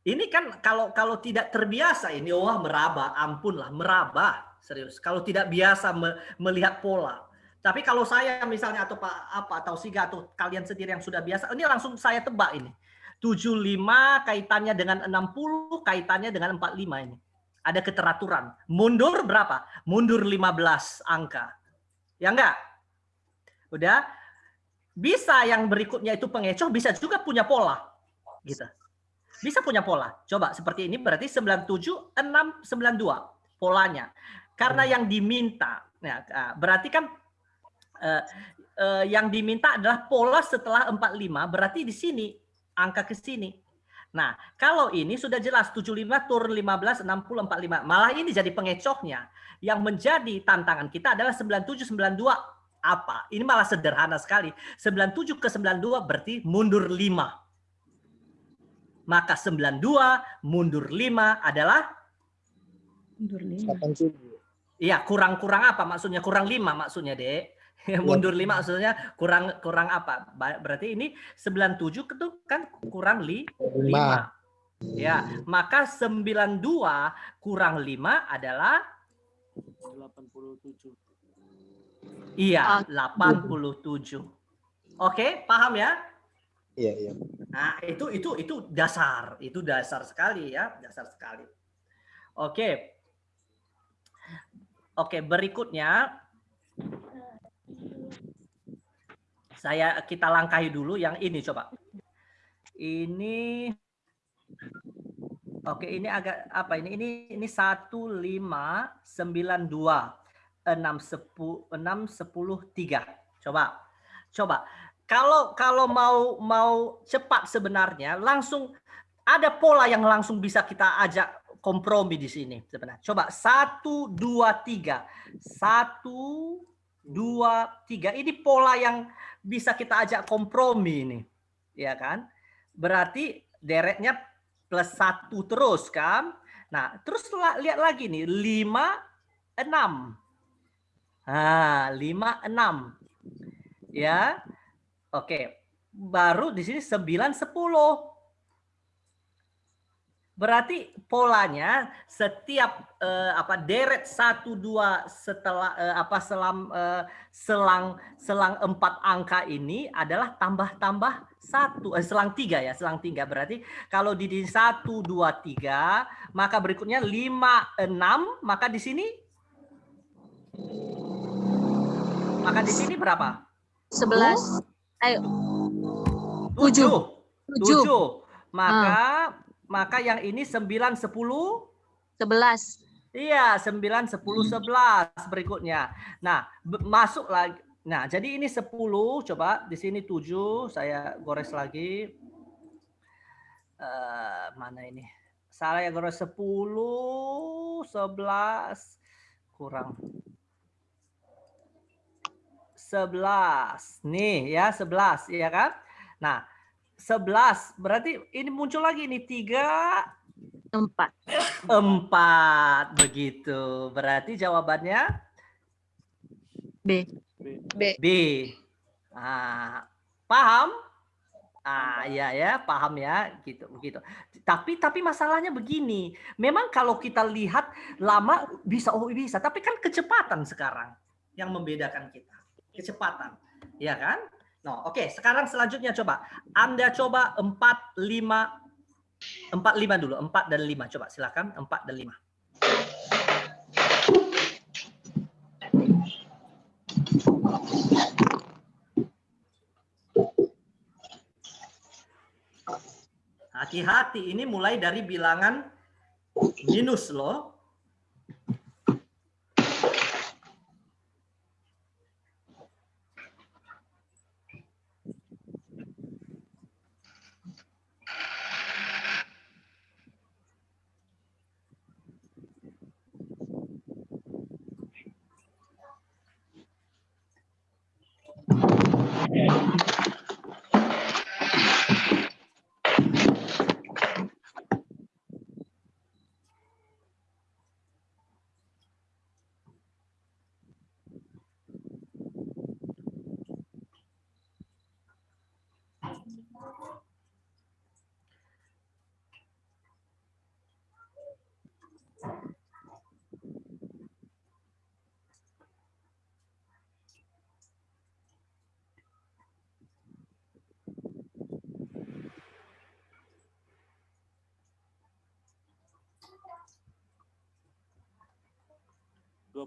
ini kan kalau kalau tidak terbiasa ini wah meraba, ampun lah meraba serius. Kalau tidak biasa me- melihat pola. Tapi kalau saya misalnya atau Pak apa atau Siga atau kalian sendiri yang sudah biasa, ini langsung saya tebak ini. 75 kaitannya dengan 60 kaitannya dengan 45 ini. Ada keteraturan. Mundur berapa? Mundur 15 angka. Ya enggak? Udah? Bisa yang berikutnya itu pengecoh, bisa juga punya pola. Gitu. Bisa punya pola. Coba seperti ini berarti 97 6 92 polanya. Karena yang diminta ya, ah, berarti kan eh, eh, yang diminta adalah pola setelah 45 berarti di sini angka ke sini. Nah, kalau ini sudah jelas 75 turun 15 60 45. Malah ini jadi pengecohnya. Yang menjadi tantangan kita adalah 97 92 apa? Ini malah sederhana sekali. 97 ke 92 berarti mundur 5 maka 92 mundur 5 adalah Mundur lima. iya kurang-kurang apa maksudnya kurang 5 maksudnya Dek mundur 5 maksudnya kurang kurang apa berarti ini 97 itu kan kurang li, 5 ya maka 92 kurang 5 adalah 87. iya 87 oke paham ya Iya, iya. Nah, itu itu itu dasar, itu dasar sekali ya, dasar sekali. Oke. Oke, berikutnya saya kita langkahi dulu yang ini coba. Ini Oke, ini agak apa ini? Ini ini 1592 610 610 3. Coba. Coba kalau kalau mau mau cepat sebenarnya langsung ada pola yang langsung bisa kita ajak kompromi di sini sebenarnya. Coba satu dua tiga satu dua tiga ini pola yang bisa kita ajak kompromi ini, ya kan? Berarti deretnya plus satu terus kan? Nah terus lihat lagi nih lima enam. Nah, lima enam. Ya. Oke. Baru di sini sembilan sepuluh. Berarti polanya setiap eh, apa deret satu dua setelah eh, apa selam eh, selang selang empat angka ini adalah tambah-tambah satu eh, selang tiga ya selang tiga. Berarti kalau di di satu dua tiga maka berikutnya lima enam maka di sini? Maka di sini berapa? 11. Ayo, tujuh. Tujuh. tujuh. Maka maka yang ini sembilan sepuluh 11. Iya, 9, 10, 11 berikutnya. Nah, masuk lagi. Nah, jadi ini 10, coba di sini 7, saya gores lagi. Eh, mana ini? Saya gores 10, 11, kurang. 11. Nih ya, 11, ya kan? Nah, 11 berarti ini muncul lagi nih 3 Empat. Empat begitu. Berarti jawabannya B. B. B. Ah, paham? Ah, ya ya, paham ya, gitu begitu. Tapi tapi masalahnya begini, memang kalau kita lihat lama bisa oh bisa, tapi kan kecepatan sekarang yang membedakan kita. Kecepatan. Ya kan? No, oke, sekarang selanjutnya coba. Anda coba 4 5 4 5 dulu, 4 dan 5 coba silakan 4 dan 5. Hati-hati, ini mulai dari bilangan minus loh. and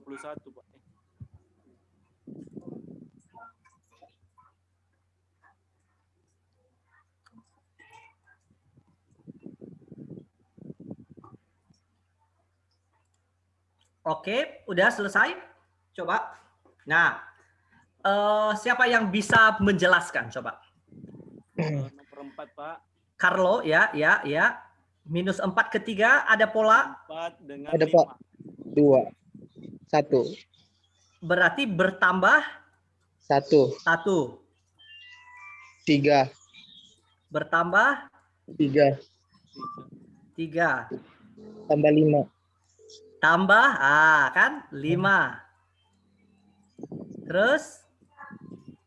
21 Pak. Oke, udah selesai? Coba. Nah, uh, siapa yang bisa menjelaskan? Coba. Nomor 4, Pak. Carlo, ya, ya, ya. Minus 4 ketiga, ada pola? 4 dengan ada 5. Pak. 2. Satu. Berarti bertambah Satu. satu. Tiga. Bertambah Tiga. tiga. Tambah lima. Tambah, ah kan, lima. Terus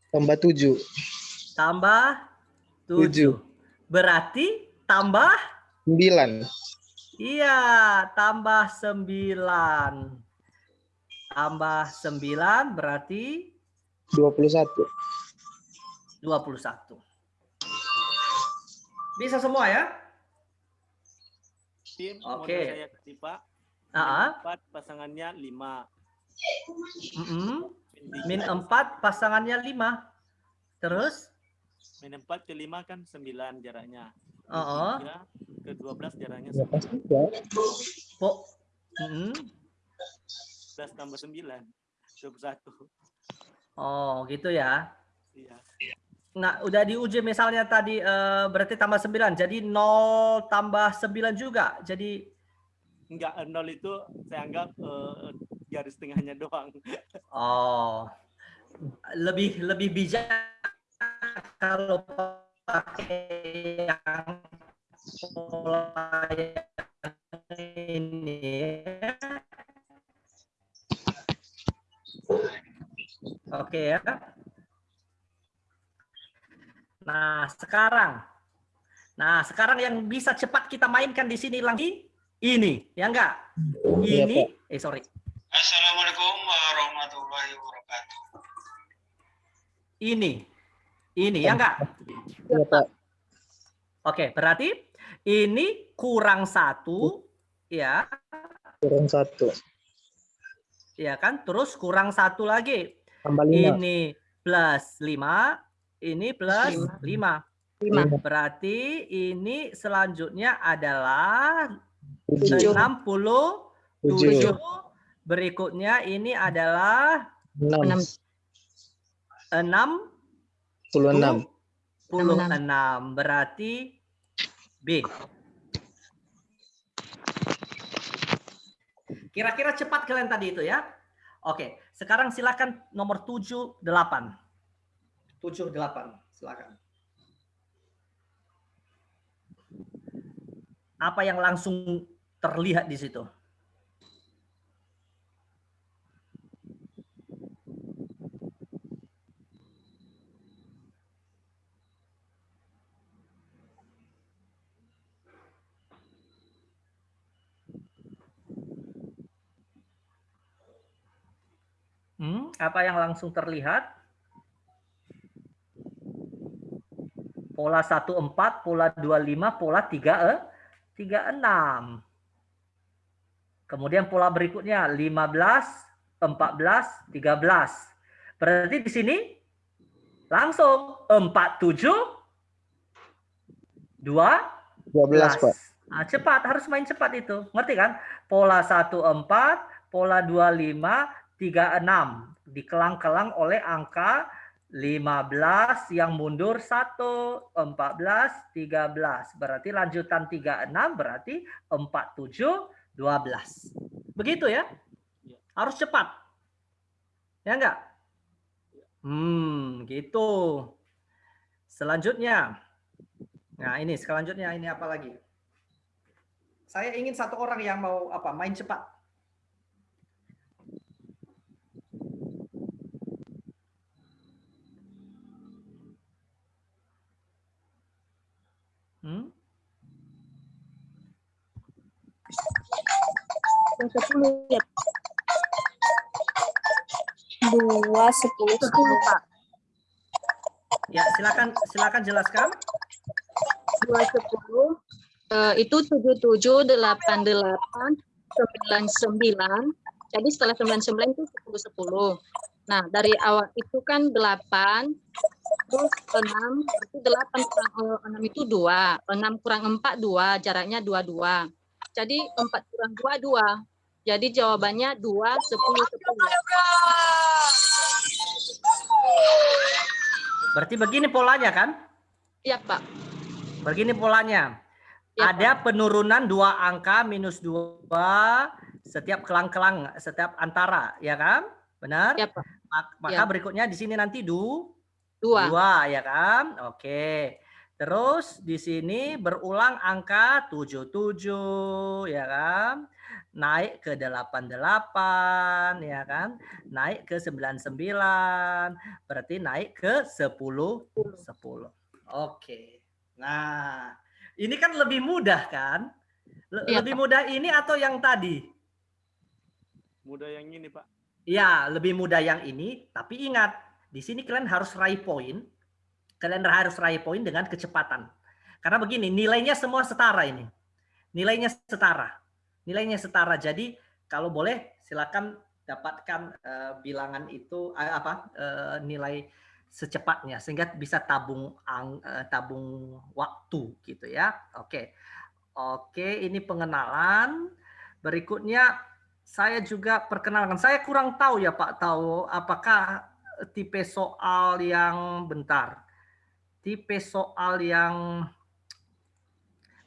Tambah tujuh. tambah Tujuh. tujuh. Berarti tambah Sembilan. Iya, tambah 9 tambah 9 berarti 21. 21. Bisa semua ya? Tim, Oke. Okay. saya kasih Uh -huh. 4 pasangannya 5. Mm -hmm. Min 4 pasangannya 5. Terus? Min 4 ke 5 kan 9 jaraknya. Heeh. Uh -huh. ke 12 jaraknya 9. Po mm -hmm. 11 tambah 9. 21. Oh, gitu ya. Iya. Nah, udah diuji misalnya tadi uh, berarti tambah 9. Jadi 0 tambah 9 juga. Jadi enggak 0 itu saya anggap uh, garis tengahnya doang. Oh. Lebih lebih bijak kalau pakai yang pola ini Oke ya. Nah, sekarang. Nah, sekarang yang bisa cepat kita mainkan di sini lagi ini, ya enggak? Iya, Ini, eh sorry. Assalamualaikum warahmatullahi wabarakatuh. Ini. Ini, ya enggak? Iya, Pak. Oke, berarti ini kurang satu, ya, Kurang satu. Ya kan? Terus kurang satu lagi. Tambah lima. Ini plus lima, ini plus lima. Lima. Berarti ini selanjutnya adalah Tujuh. 67. Tujuh. Berikutnya ini adalah Enam. 6 Puluh enam. 26. Berarti B. Kira-kira cepat kalian tadi itu ya. Oke, sekarang silakan nomor 7 8. 7 8, silakan. Apa yang langsung terlihat di situ? Hmm, apa yang langsung terlihat? Pola 14, pola 25, pola 3 eh, 36. Kemudian pola berikutnya 15, 14, 13. Berarti di sini langsung 47 2 Dua belas, Pak. Nah, cepat, harus main cepat itu. Ngerti kan? Pola 14, pola 25, 36. Dikelang-kelang oleh angka 15 yang mundur 1, 14, 13. Berarti lanjutan 36 berarti 47, 12. Begitu ya? Harus cepat. Ya enggak? Hmm, gitu. Selanjutnya. Nah, ini selanjutnya ini apa lagi? Saya ingin satu orang yang mau apa? Main cepat. Hmm? Sepuluh ya. Dua sepuluh sepuluh pak. Ya, silakan silakan jelaskan. dua sepuluh eh, itu tujuh tujuh delapan delapan sembilan sembilan jadi setelah sembilan sembilan itu sepuluh sepuluh nah dari awal itu kan delapan terus enam berarti delapan kurang eh, enam itu dua enam kurang empat dua jaraknya dua dua jadi empat kurang dua dua jadi jawabannya dua sepuluh sepuluh Berarti begini polanya kan? iya pak Begini polanya. Iya, Ada penurunan dua angka minus dua setiap kelang-kelang, setiap antara, ya kan? Benar? iya pak Mak- Maka Ya. berikutnya di sini nanti du, dua dua, ya kan? Oke. Terus di sini berulang angka 77, ya kan? Naik ke 88, ya kan? Naik ke 99, berarti naik ke 10, 10. Oke. Nah, ini kan lebih mudah kan? Le- Iya, lebih Pak. mudah ini atau yang tadi? Mudah yang ini, Pak. Ya, lebih mudah yang ini, tapi ingat, di sini kalian harus raih poin. Kalian harus raih poin dengan kecepatan. Karena begini, nilainya semua setara ini. Nilainya setara. Nilainya setara. Jadi, kalau boleh silakan dapatkan eh, bilangan itu eh, apa? eh, nilai secepatnya sehingga bisa tabung ang- eh, tabung waktu gitu ya. Oke. Oke, ini pengenalan. Berikutnya saya juga perkenalkan. Saya kurang tahu ya Pak tahu apakah tipe soal yang bentar. Tipe soal yang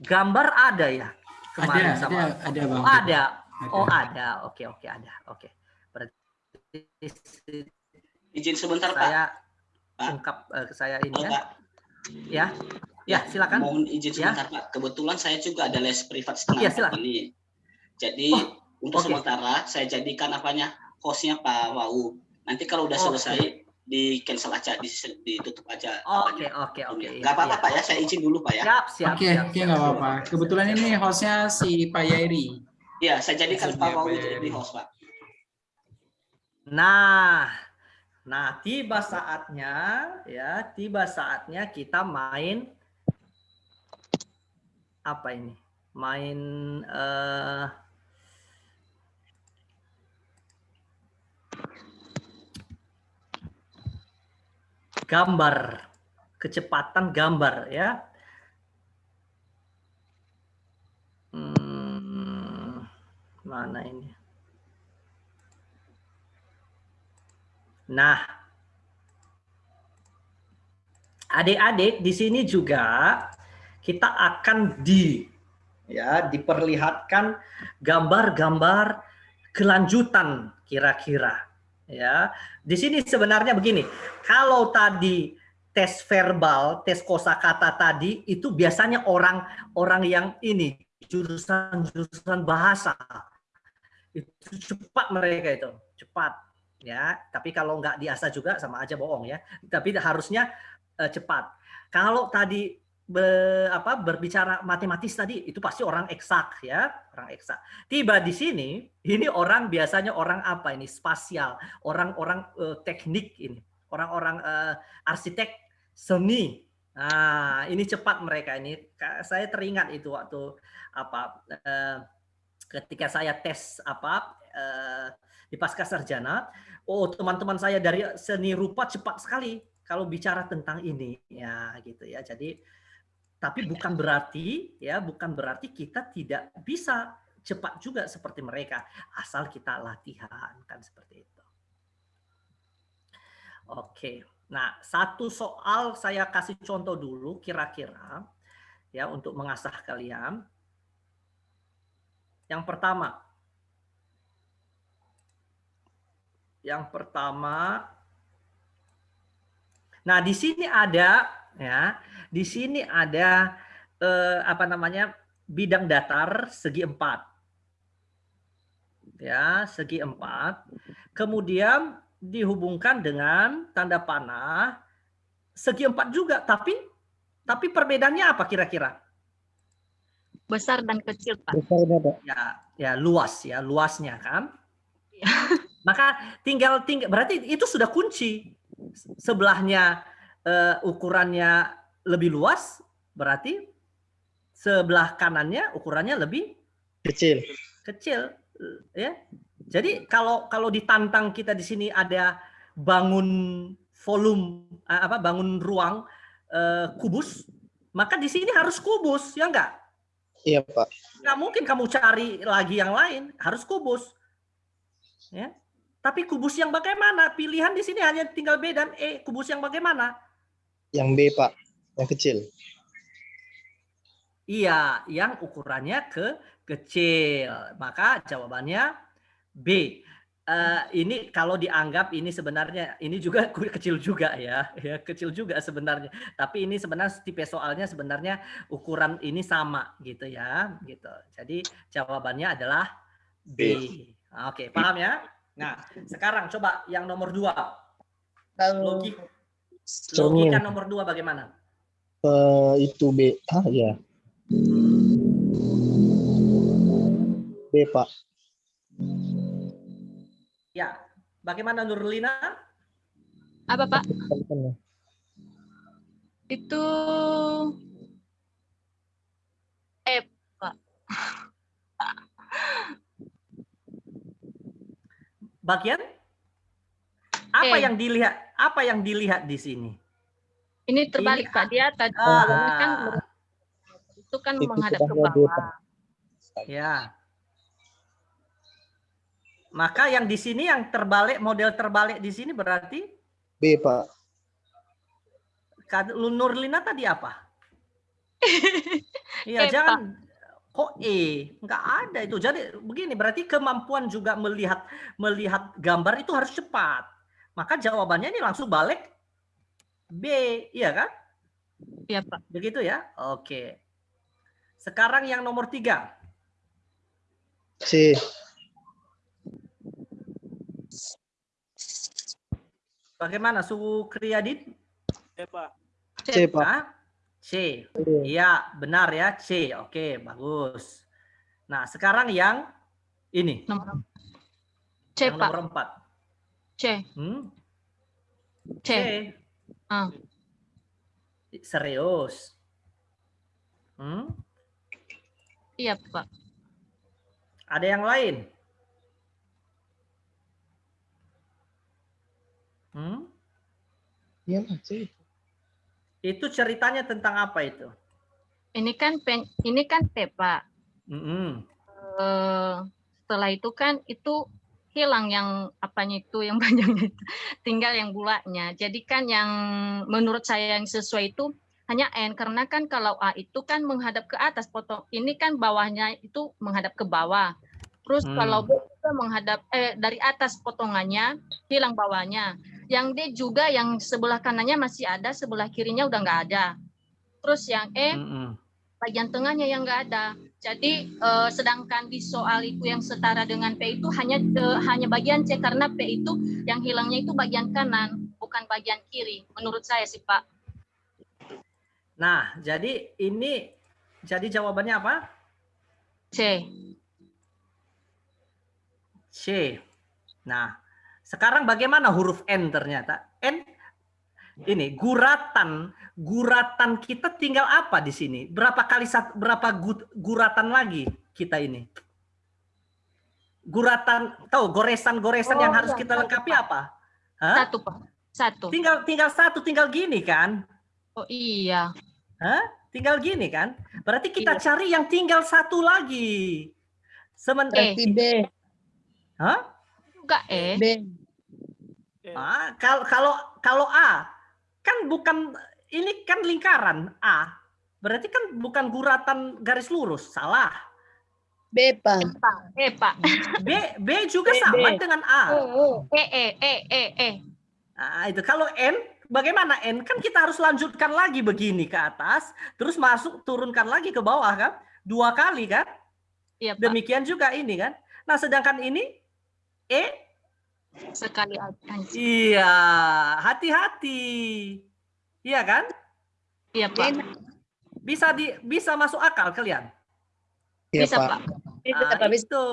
gambar ada ya kemarin Ada, sama ada, ada bang. Oh, ada. Ada. Oh, ada. Oke, oke, ada. Oke. Berarti Izin sebentar, Pak. saya Pak. ungkap eh, saya ini Halo, ya. Pak. Ya. Ya, silakan. Mohon izin Ya. sebentar, Pak. Kebetulan saya juga ada les privat setengah Iya, silakan. ini. Jadi Oh, untuk oke. sementara saya jadikan apanya hostnya Pak Wau. Nanti kalau udah Oke. selesai di cancel aja, di, ditutup aja. Oke, oke, oke. Nggak apa-apa Iya. Pak ya, saya izin dulu Pak ya. Siap, siap, Oke, siap, oke nggak apa-apa. Kebetulan ini hostnya si Pak Yairi. Iya, saya jadikan Pak Wawi Yeri. jadi host Pak. Nah, nah tiba saatnya ya, tiba saatnya kita main apa ini? Main eh, gambar, kecepatan gambar ya. Hmm, mana ini? Nah, adik-adik di sini juga kita akan di ya diperlihatkan gambar-gambar kelanjutan kira-kira ya. Di sini sebenarnya begini, kalau tadi tes verbal, tes kosakata tadi itu biasanya orang-orang yang ini jurusan-jurusan bahasa. Itu cepat mereka itu, cepat. Ya tapi kalau nggak diasah juga sama aja bohong ya. Tapi harusnya eh, cepat. Kalau tadi be- apa berbicara matematis tadi itu pasti orang eksak ya orang eksak. Tiba di sini ini orang biasanya orang apa ini spasial orang-orang eh, teknik ini orang-orang eh, arsitek seni. Nah ini cepat mereka ini. Saya teringat itu waktu apa eh, ketika saya tes apa di pasca sarjana oh teman-teman saya dari seni rupa cepat sekali kalau bicara tentang ini. Ya gitu ya. Jadi tapi bukan berarti ya bukan berarti kita tidak bisa cepat juga seperti mereka. Asal kita latihan kan seperti itu. Oke. Nah satu soal saya kasih contoh dulu kira-kira ya untuk mengasah kalian. Yang pertama. Yang pertama, nah di sini ada ya, di sini ada eh, apa namanya bidang datar segi empat, ya segi empat. Kemudian dihubungkan dengan tanda panah segi empat juga, tapi tapi perbedaannya apa kira-kira? Besar dan kecil, Pak. Besarnya Pak. Ya, ya luas ya luasnya kan. Maka tinggal tinggal berarti itu sudah kunci. Sebelahnya eh, ukurannya lebih luas, berarti sebelah kanannya ukurannya lebih Kecil. kecil ya. Jadi kalau kalau ditantang kita di sini ada bangun volume eh, apa bangun ruang eh, kubus, maka di sini harus kubus ya enggak? Iya Pak. nggak mungkin kamu cari lagi yang lain, harus kubus. Ya. Tapi kubus yang bagaimana? Pilihan di sini hanya tinggal B dan E. Kubus yang bagaimana? Yang B Pak. Yang kecil. Iya, yang ukurannya ke kecil. Maka jawabannya B. Eh, ini kalau dianggap ini sebenarnya ini juga kecil juga ya, ya kecil juga sebenarnya. Tapi ini sebenarnya tipe soalnya sebenarnya ukuran ini sama gitu ya, gitu. Jadi jawabannya adalah B. Oke, paham ya? Nah, sekarang coba yang nomor dua. Logik, logika nomor dua bagaimana? Eh, itu B. Ah ya. B Pak. Ya, bagaimana Nurlina? Apa, Pak? Itu E, Pak. Bagian apa Eh. yang dilihat? Apa yang dilihat di sini? Ini terbalik, Pak. Dia tadi Ah. kan itu kan Itu menghadap ke bawah. Pak. Ya. Maka yang di sini yang terbalik model terbalik di sini berarti B Pak. Nurlina tadi apa? Iya, E, jangan kok E, nggak ada itu. Jadi begini, berarti kemampuan juga melihat melihat gambar itu harus cepat. Maka jawabannya ini langsung balik B, iya kan? Iya, Pak. Begitu ya? Oke. Sekarang yang nomor tiga. C. Bagaimana Sukriyadin? C, Pak. C, Pak. Hah? C. Iya, benar ya, C. Oke, bagus. Nah, sekarang yang ini. Nomor C, yang Pak. nomor 4. C. Hmm? C. C. Ah. Serius. Hmm? Iya, Pak. Ada yang lain? Hmm? Iya, C. Itu ceritanya tentang apa itu? Ini kan pen, ini kan P, Pak. Mm-mm. Eh, setelah itu kan itu hilang yang apanya itu yang panjangnya itu tinggal yang bulanya jadi kan yang menurut saya yang sesuai itu hanya N karena kan kalau A itu kan menghadap ke atas potong ini kan bawahnya itu menghadap ke bawah terus Hmm. kalau B juga menghadap eh dari atas potongannya hilang bawahnya yang D juga yang sebelah kanannya masih ada sebelah kirinya udah nggak ada terus yang E Mm-mm. bagian tengahnya yang nggak ada. Jadi eh, sedangkan di soal itu yang setara dengan P itu hanya eh, hanya bagian C karena P itu yang hilangnya itu bagian kanan bukan bagian kiri. Menurut saya sih Pak. Nah, jadi ini jadi jawabannya apa? C. C. Nah, sekarang bagaimana huruf N ternyata? N ini guratan. Guratan kita tinggal apa di sini? Berapa kali berapa gu- guratan lagi kita ini? Guratan, tahu goresan-goresan yang Oh, harus iya, kita satu, lengkapi Pak. apa? Hah? Satu Pak. Satu. Tinggal tinggal satu, tinggal gini kan? Oh iya. Hah? Tinggal gini kan? Berarti kita Iya. cari yang tinggal satu lagi. Sementara E. B. Hah? Juga E. B. Ah, kalau kalau kalau A kan bukan ini kan lingkaran A. Berarti kan bukan guratan garis lurus, salah. B, Pak. Pak. E Pak. B B juga B, sama B. dengan A. Oh, E E E E E. Nah, itu kalau N bagaimana N kan kita harus lanjutkan lagi begini ke atas, terus masuk turunkan lagi ke bawah kan? Dua kali kan? Iya Pak. Demikian juga ini kan. Nah, sedangkan ini E Sekali aja. Iya, hati-hati. Iya kan? Iya Pak. Bisa di bisa masuk akal kalian. Iya, Bisa Pak. Pak. Ah. Bisa. itu.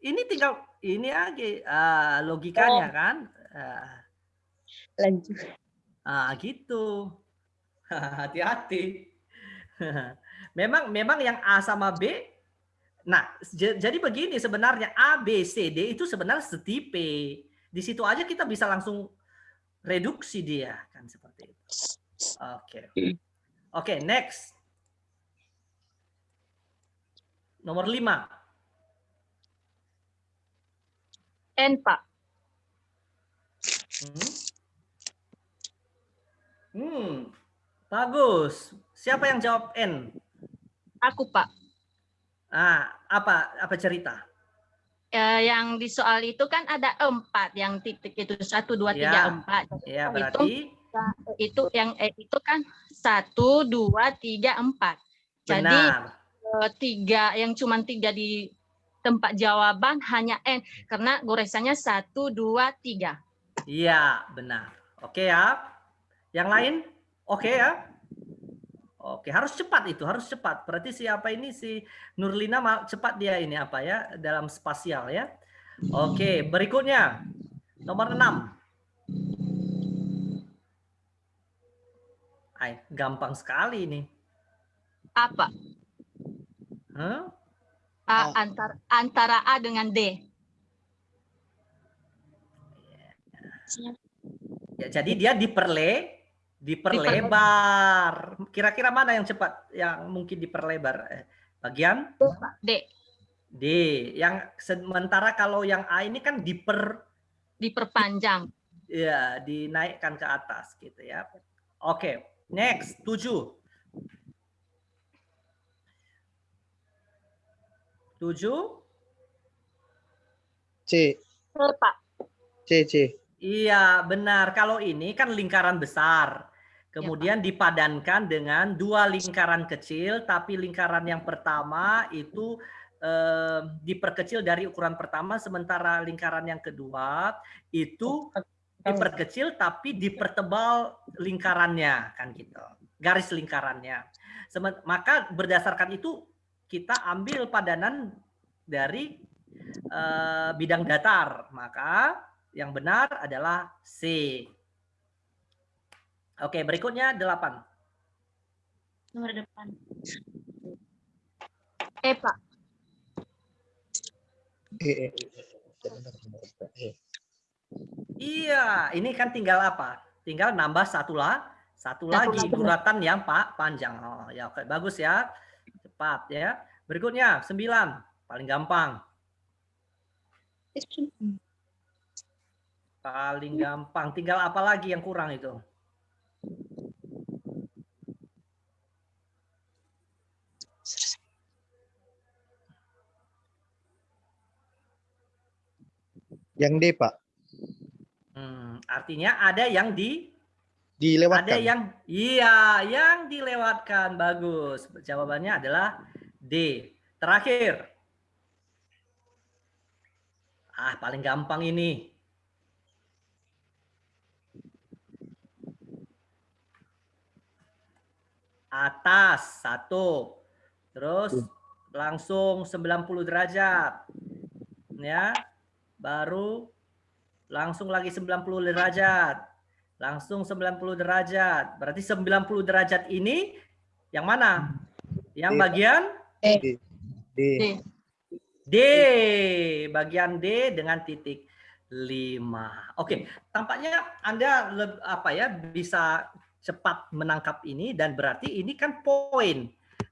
Ini tinggal ini aja ah, logikanya Oh. kan. Ah, Lanjut. ah, gitu. Hati-hati. memang memang yang A sama B Nah, jadi begini sebenarnya A, B, C, D itu sebenarnya setipe. Di situ aja kita bisa langsung reduksi dia kan seperti itu. Oke. Oke, next. Nomor 5. N Pak. Hmm. Hmm, bagus. Siapa yang jawab N? Aku Pak. Ah, apa apa cerita? Eh, yang di soal itu kan ada empat yang titik itu satu dua tiga Ya. empat Ya, Itu- berarti itu yang eh, itu kan satu dua tiga empat jadi benar. eh, tiga yang cuma tiga di tempat jawaban hanya n karena goresannya satu dua tiga Iya, benar. Oke ya. Yang lain? Oke ya. Oke, harus cepat itu, harus cepat. Berarti siapa ini si Nurlina cepat dia ini apa ya dalam spasial ya. Oke, berikutnya nomor 6. Ay, gampang sekali ini. apa Hah? A, antara antara A dengan D Ya, jadi dia diperle diperlebar. Kira-kira mana yang cepat yang mungkin diperlebar? Eh, Bagian D D. Yang sementara kalau yang A ini kan diper diperpanjang ya dinaikkan ke atas gitu ya. Oke, next 7. 7 C, C Pak C, C. Iya, benar. Kalau ini kan lingkaran besar. Kemudian dipadankan dengan dua lingkaran kecil, tapi lingkaran yang pertama itu eh, diperkecil dari ukuran pertama, sementara lingkaran yang kedua itu diperkecil tapi dipertebal lingkarannya kan gitu. Garis lingkarannya. Semen- maka berdasarkan itu kita ambil padanan dari eh, bidang datar. Maka yang benar adalah C oke berikutnya delapan Nomor depan. Eh, Pak. Eh, eh, eh. Eh. Iya, ini kan tinggal apa? Tinggal nambah satu lah, satu Satu lagi duratan yang pak panjang. Oh, ya oke, bagus ya. Cepat ya. Berikutnya sembilan, paling gampang. Paling gampang. Tinggal apa lagi yang kurang itu? Yang D, Pak. Hmm, artinya ada yang di Dilewatkan. ada yang iya, yang dilewatkan. Bagus. Jawabannya adalah D. Terakhir. Ah, paling gampang ini. Atas satu. Terus langsung 90 derajat. Ya. Baru langsung lagi 90 derajat. Langsung 90 derajat. Berarti 90 derajat ini yang mana? Yang D. bagian D. D. D, bagian D dengan titik 5. Oke, tampaknya Anda apa ya bisa cepat menangkap ini dan berarti ini kan poin.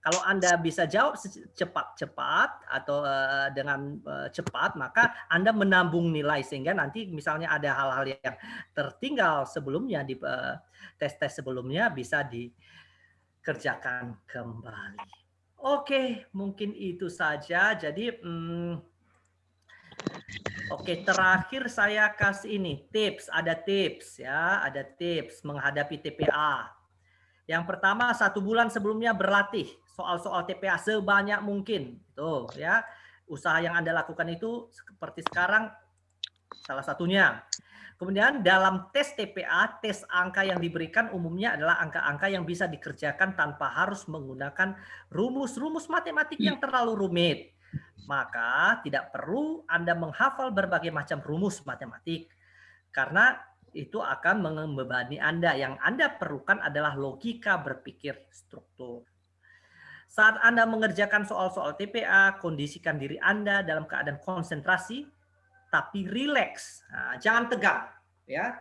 Kalau Anda bisa jawab cepat-cepat atau eh, dengan eh, cepat, maka Anda menambung nilai sehingga nanti misalnya ada hal-hal yang tertinggal sebelumnya di eh, tes-tes sebelumnya bisa dikerjakan kembali. Oke, mungkin itu saja. Jadi, hmm, oke terakhir saya kasih ini tips. Ada tips ya, ada tips menghadapi TPA. Yang pertama satu bulan sebelumnya berlatih soal-soal TPA sebanyak mungkin. Tuh ya, usaha yang anda lakukan itu seperti sekarang salah satunya. Kemudian dalam tes TPA, tes angka yang diberikan umumnya adalah angka-angka yang bisa dikerjakan tanpa harus menggunakan rumus-rumus matematik yang terlalu rumit. Maka tidak perlu Anda menghafal berbagai macam rumus matematik karena itu akan membebani Anda. Yang Anda perlukan adalah logika berpikir struktur. Saat Anda mengerjakan soal-soal TPA, kondisikan diri Anda dalam keadaan konsentrasi tapi rileks. Nah, jangan tegang, ya.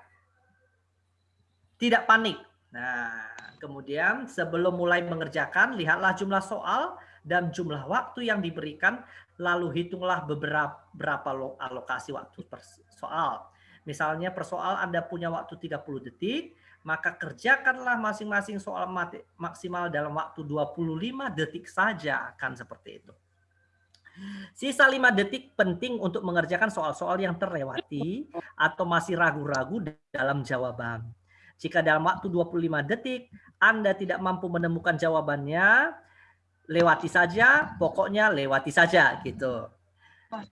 Tidak panik. Nah, kemudian sebelum mulai mengerjakan, lihatlah jumlah soal dan jumlah waktu yang diberikan, lalu hitunglah beberapa berapa lo- alokasi waktu per soal. Misalnya per soal Anda punya waktu 30 detik, maka kerjakanlah masing-masing soal maksimal dalam waktu 25 detik saja akan seperti itu. Sisa 5 detik penting untuk mengerjakan soal-soal yang terlewati atau masih ragu-ragu dalam jawaban. Jika dalam waktu 25 detik Anda tidak mampu menemukan jawabannya, lewati saja, pokoknya lewati saja gitu.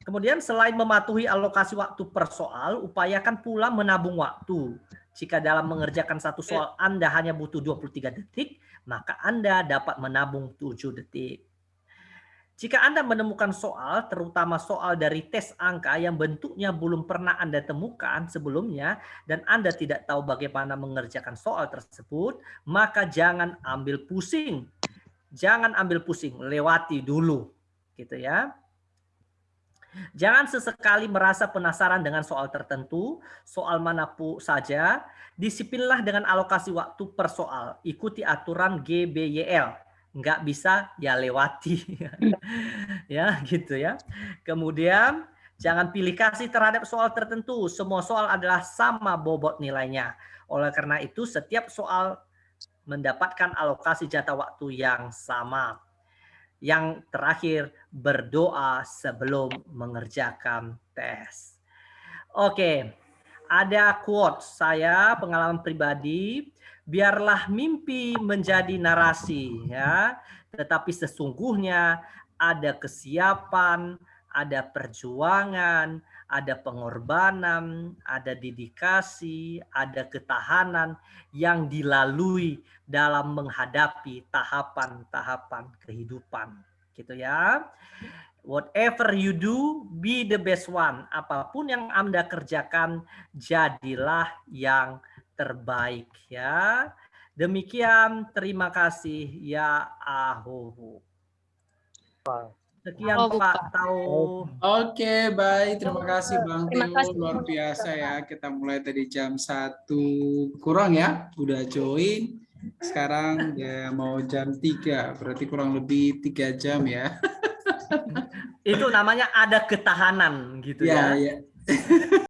Kemudian selain mematuhi alokasi waktu per soal, upayakan pula menabung waktu. Jika dalam mengerjakan satu soal Anda hanya butuh 23 detik, maka Anda dapat menabung 7 detik. Jika Anda menemukan soal, terutama soal dari tes angka yang bentuknya belum pernah Anda temukan sebelumnya, dan Anda tidak tahu bagaimana mengerjakan soal tersebut, maka jangan ambil pusing. Jangan ambil pusing, lewati dulu. Gitu ya. Jangan sesekali merasa penasaran dengan soal tertentu, soal mana pun saja, disiplinlah dengan alokasi waktu per soal. Ikuti aturan GBYL nggak bisa ya lewati. Ya gitu ya. Kemudian jangan pilih kasih terhadap soal tertentu. Semua soal adalah sama bobot nilainya. Oleh karena itu setiap soal mendapatkan alokasi jatah waktu yang sama yang terakhir berdoa sebelum mengerjakan tes. Oke ada quote saya pengalaman pribadi biarlah mimpi menjadi narasi ya. Tetapi sesungguhnya ada kesiapan ada perjuangan ada pengorbanan, ada dedikasi, ada ketahanan yang dilalui dalam menghadapi tahapan-tahapan kehidupan. Gitu ya. Whatever you do, be the best one. Apa pun yang Anda kerjakan, jadilah yang terbaik ya. Demikian, terima kasih ya Sekian Oh, Pak Tau. Oke, baik. Terima kasih Bang Terima Teo. kasih. Luar biasa ya. Kita mulai tadi jam satu kurang ya. Udah join. Sekarang ya mau jam 3. Berarti kurang lebih tiga jam ya. Itu namanya ada ketahanan gitu Ya, ya. ya.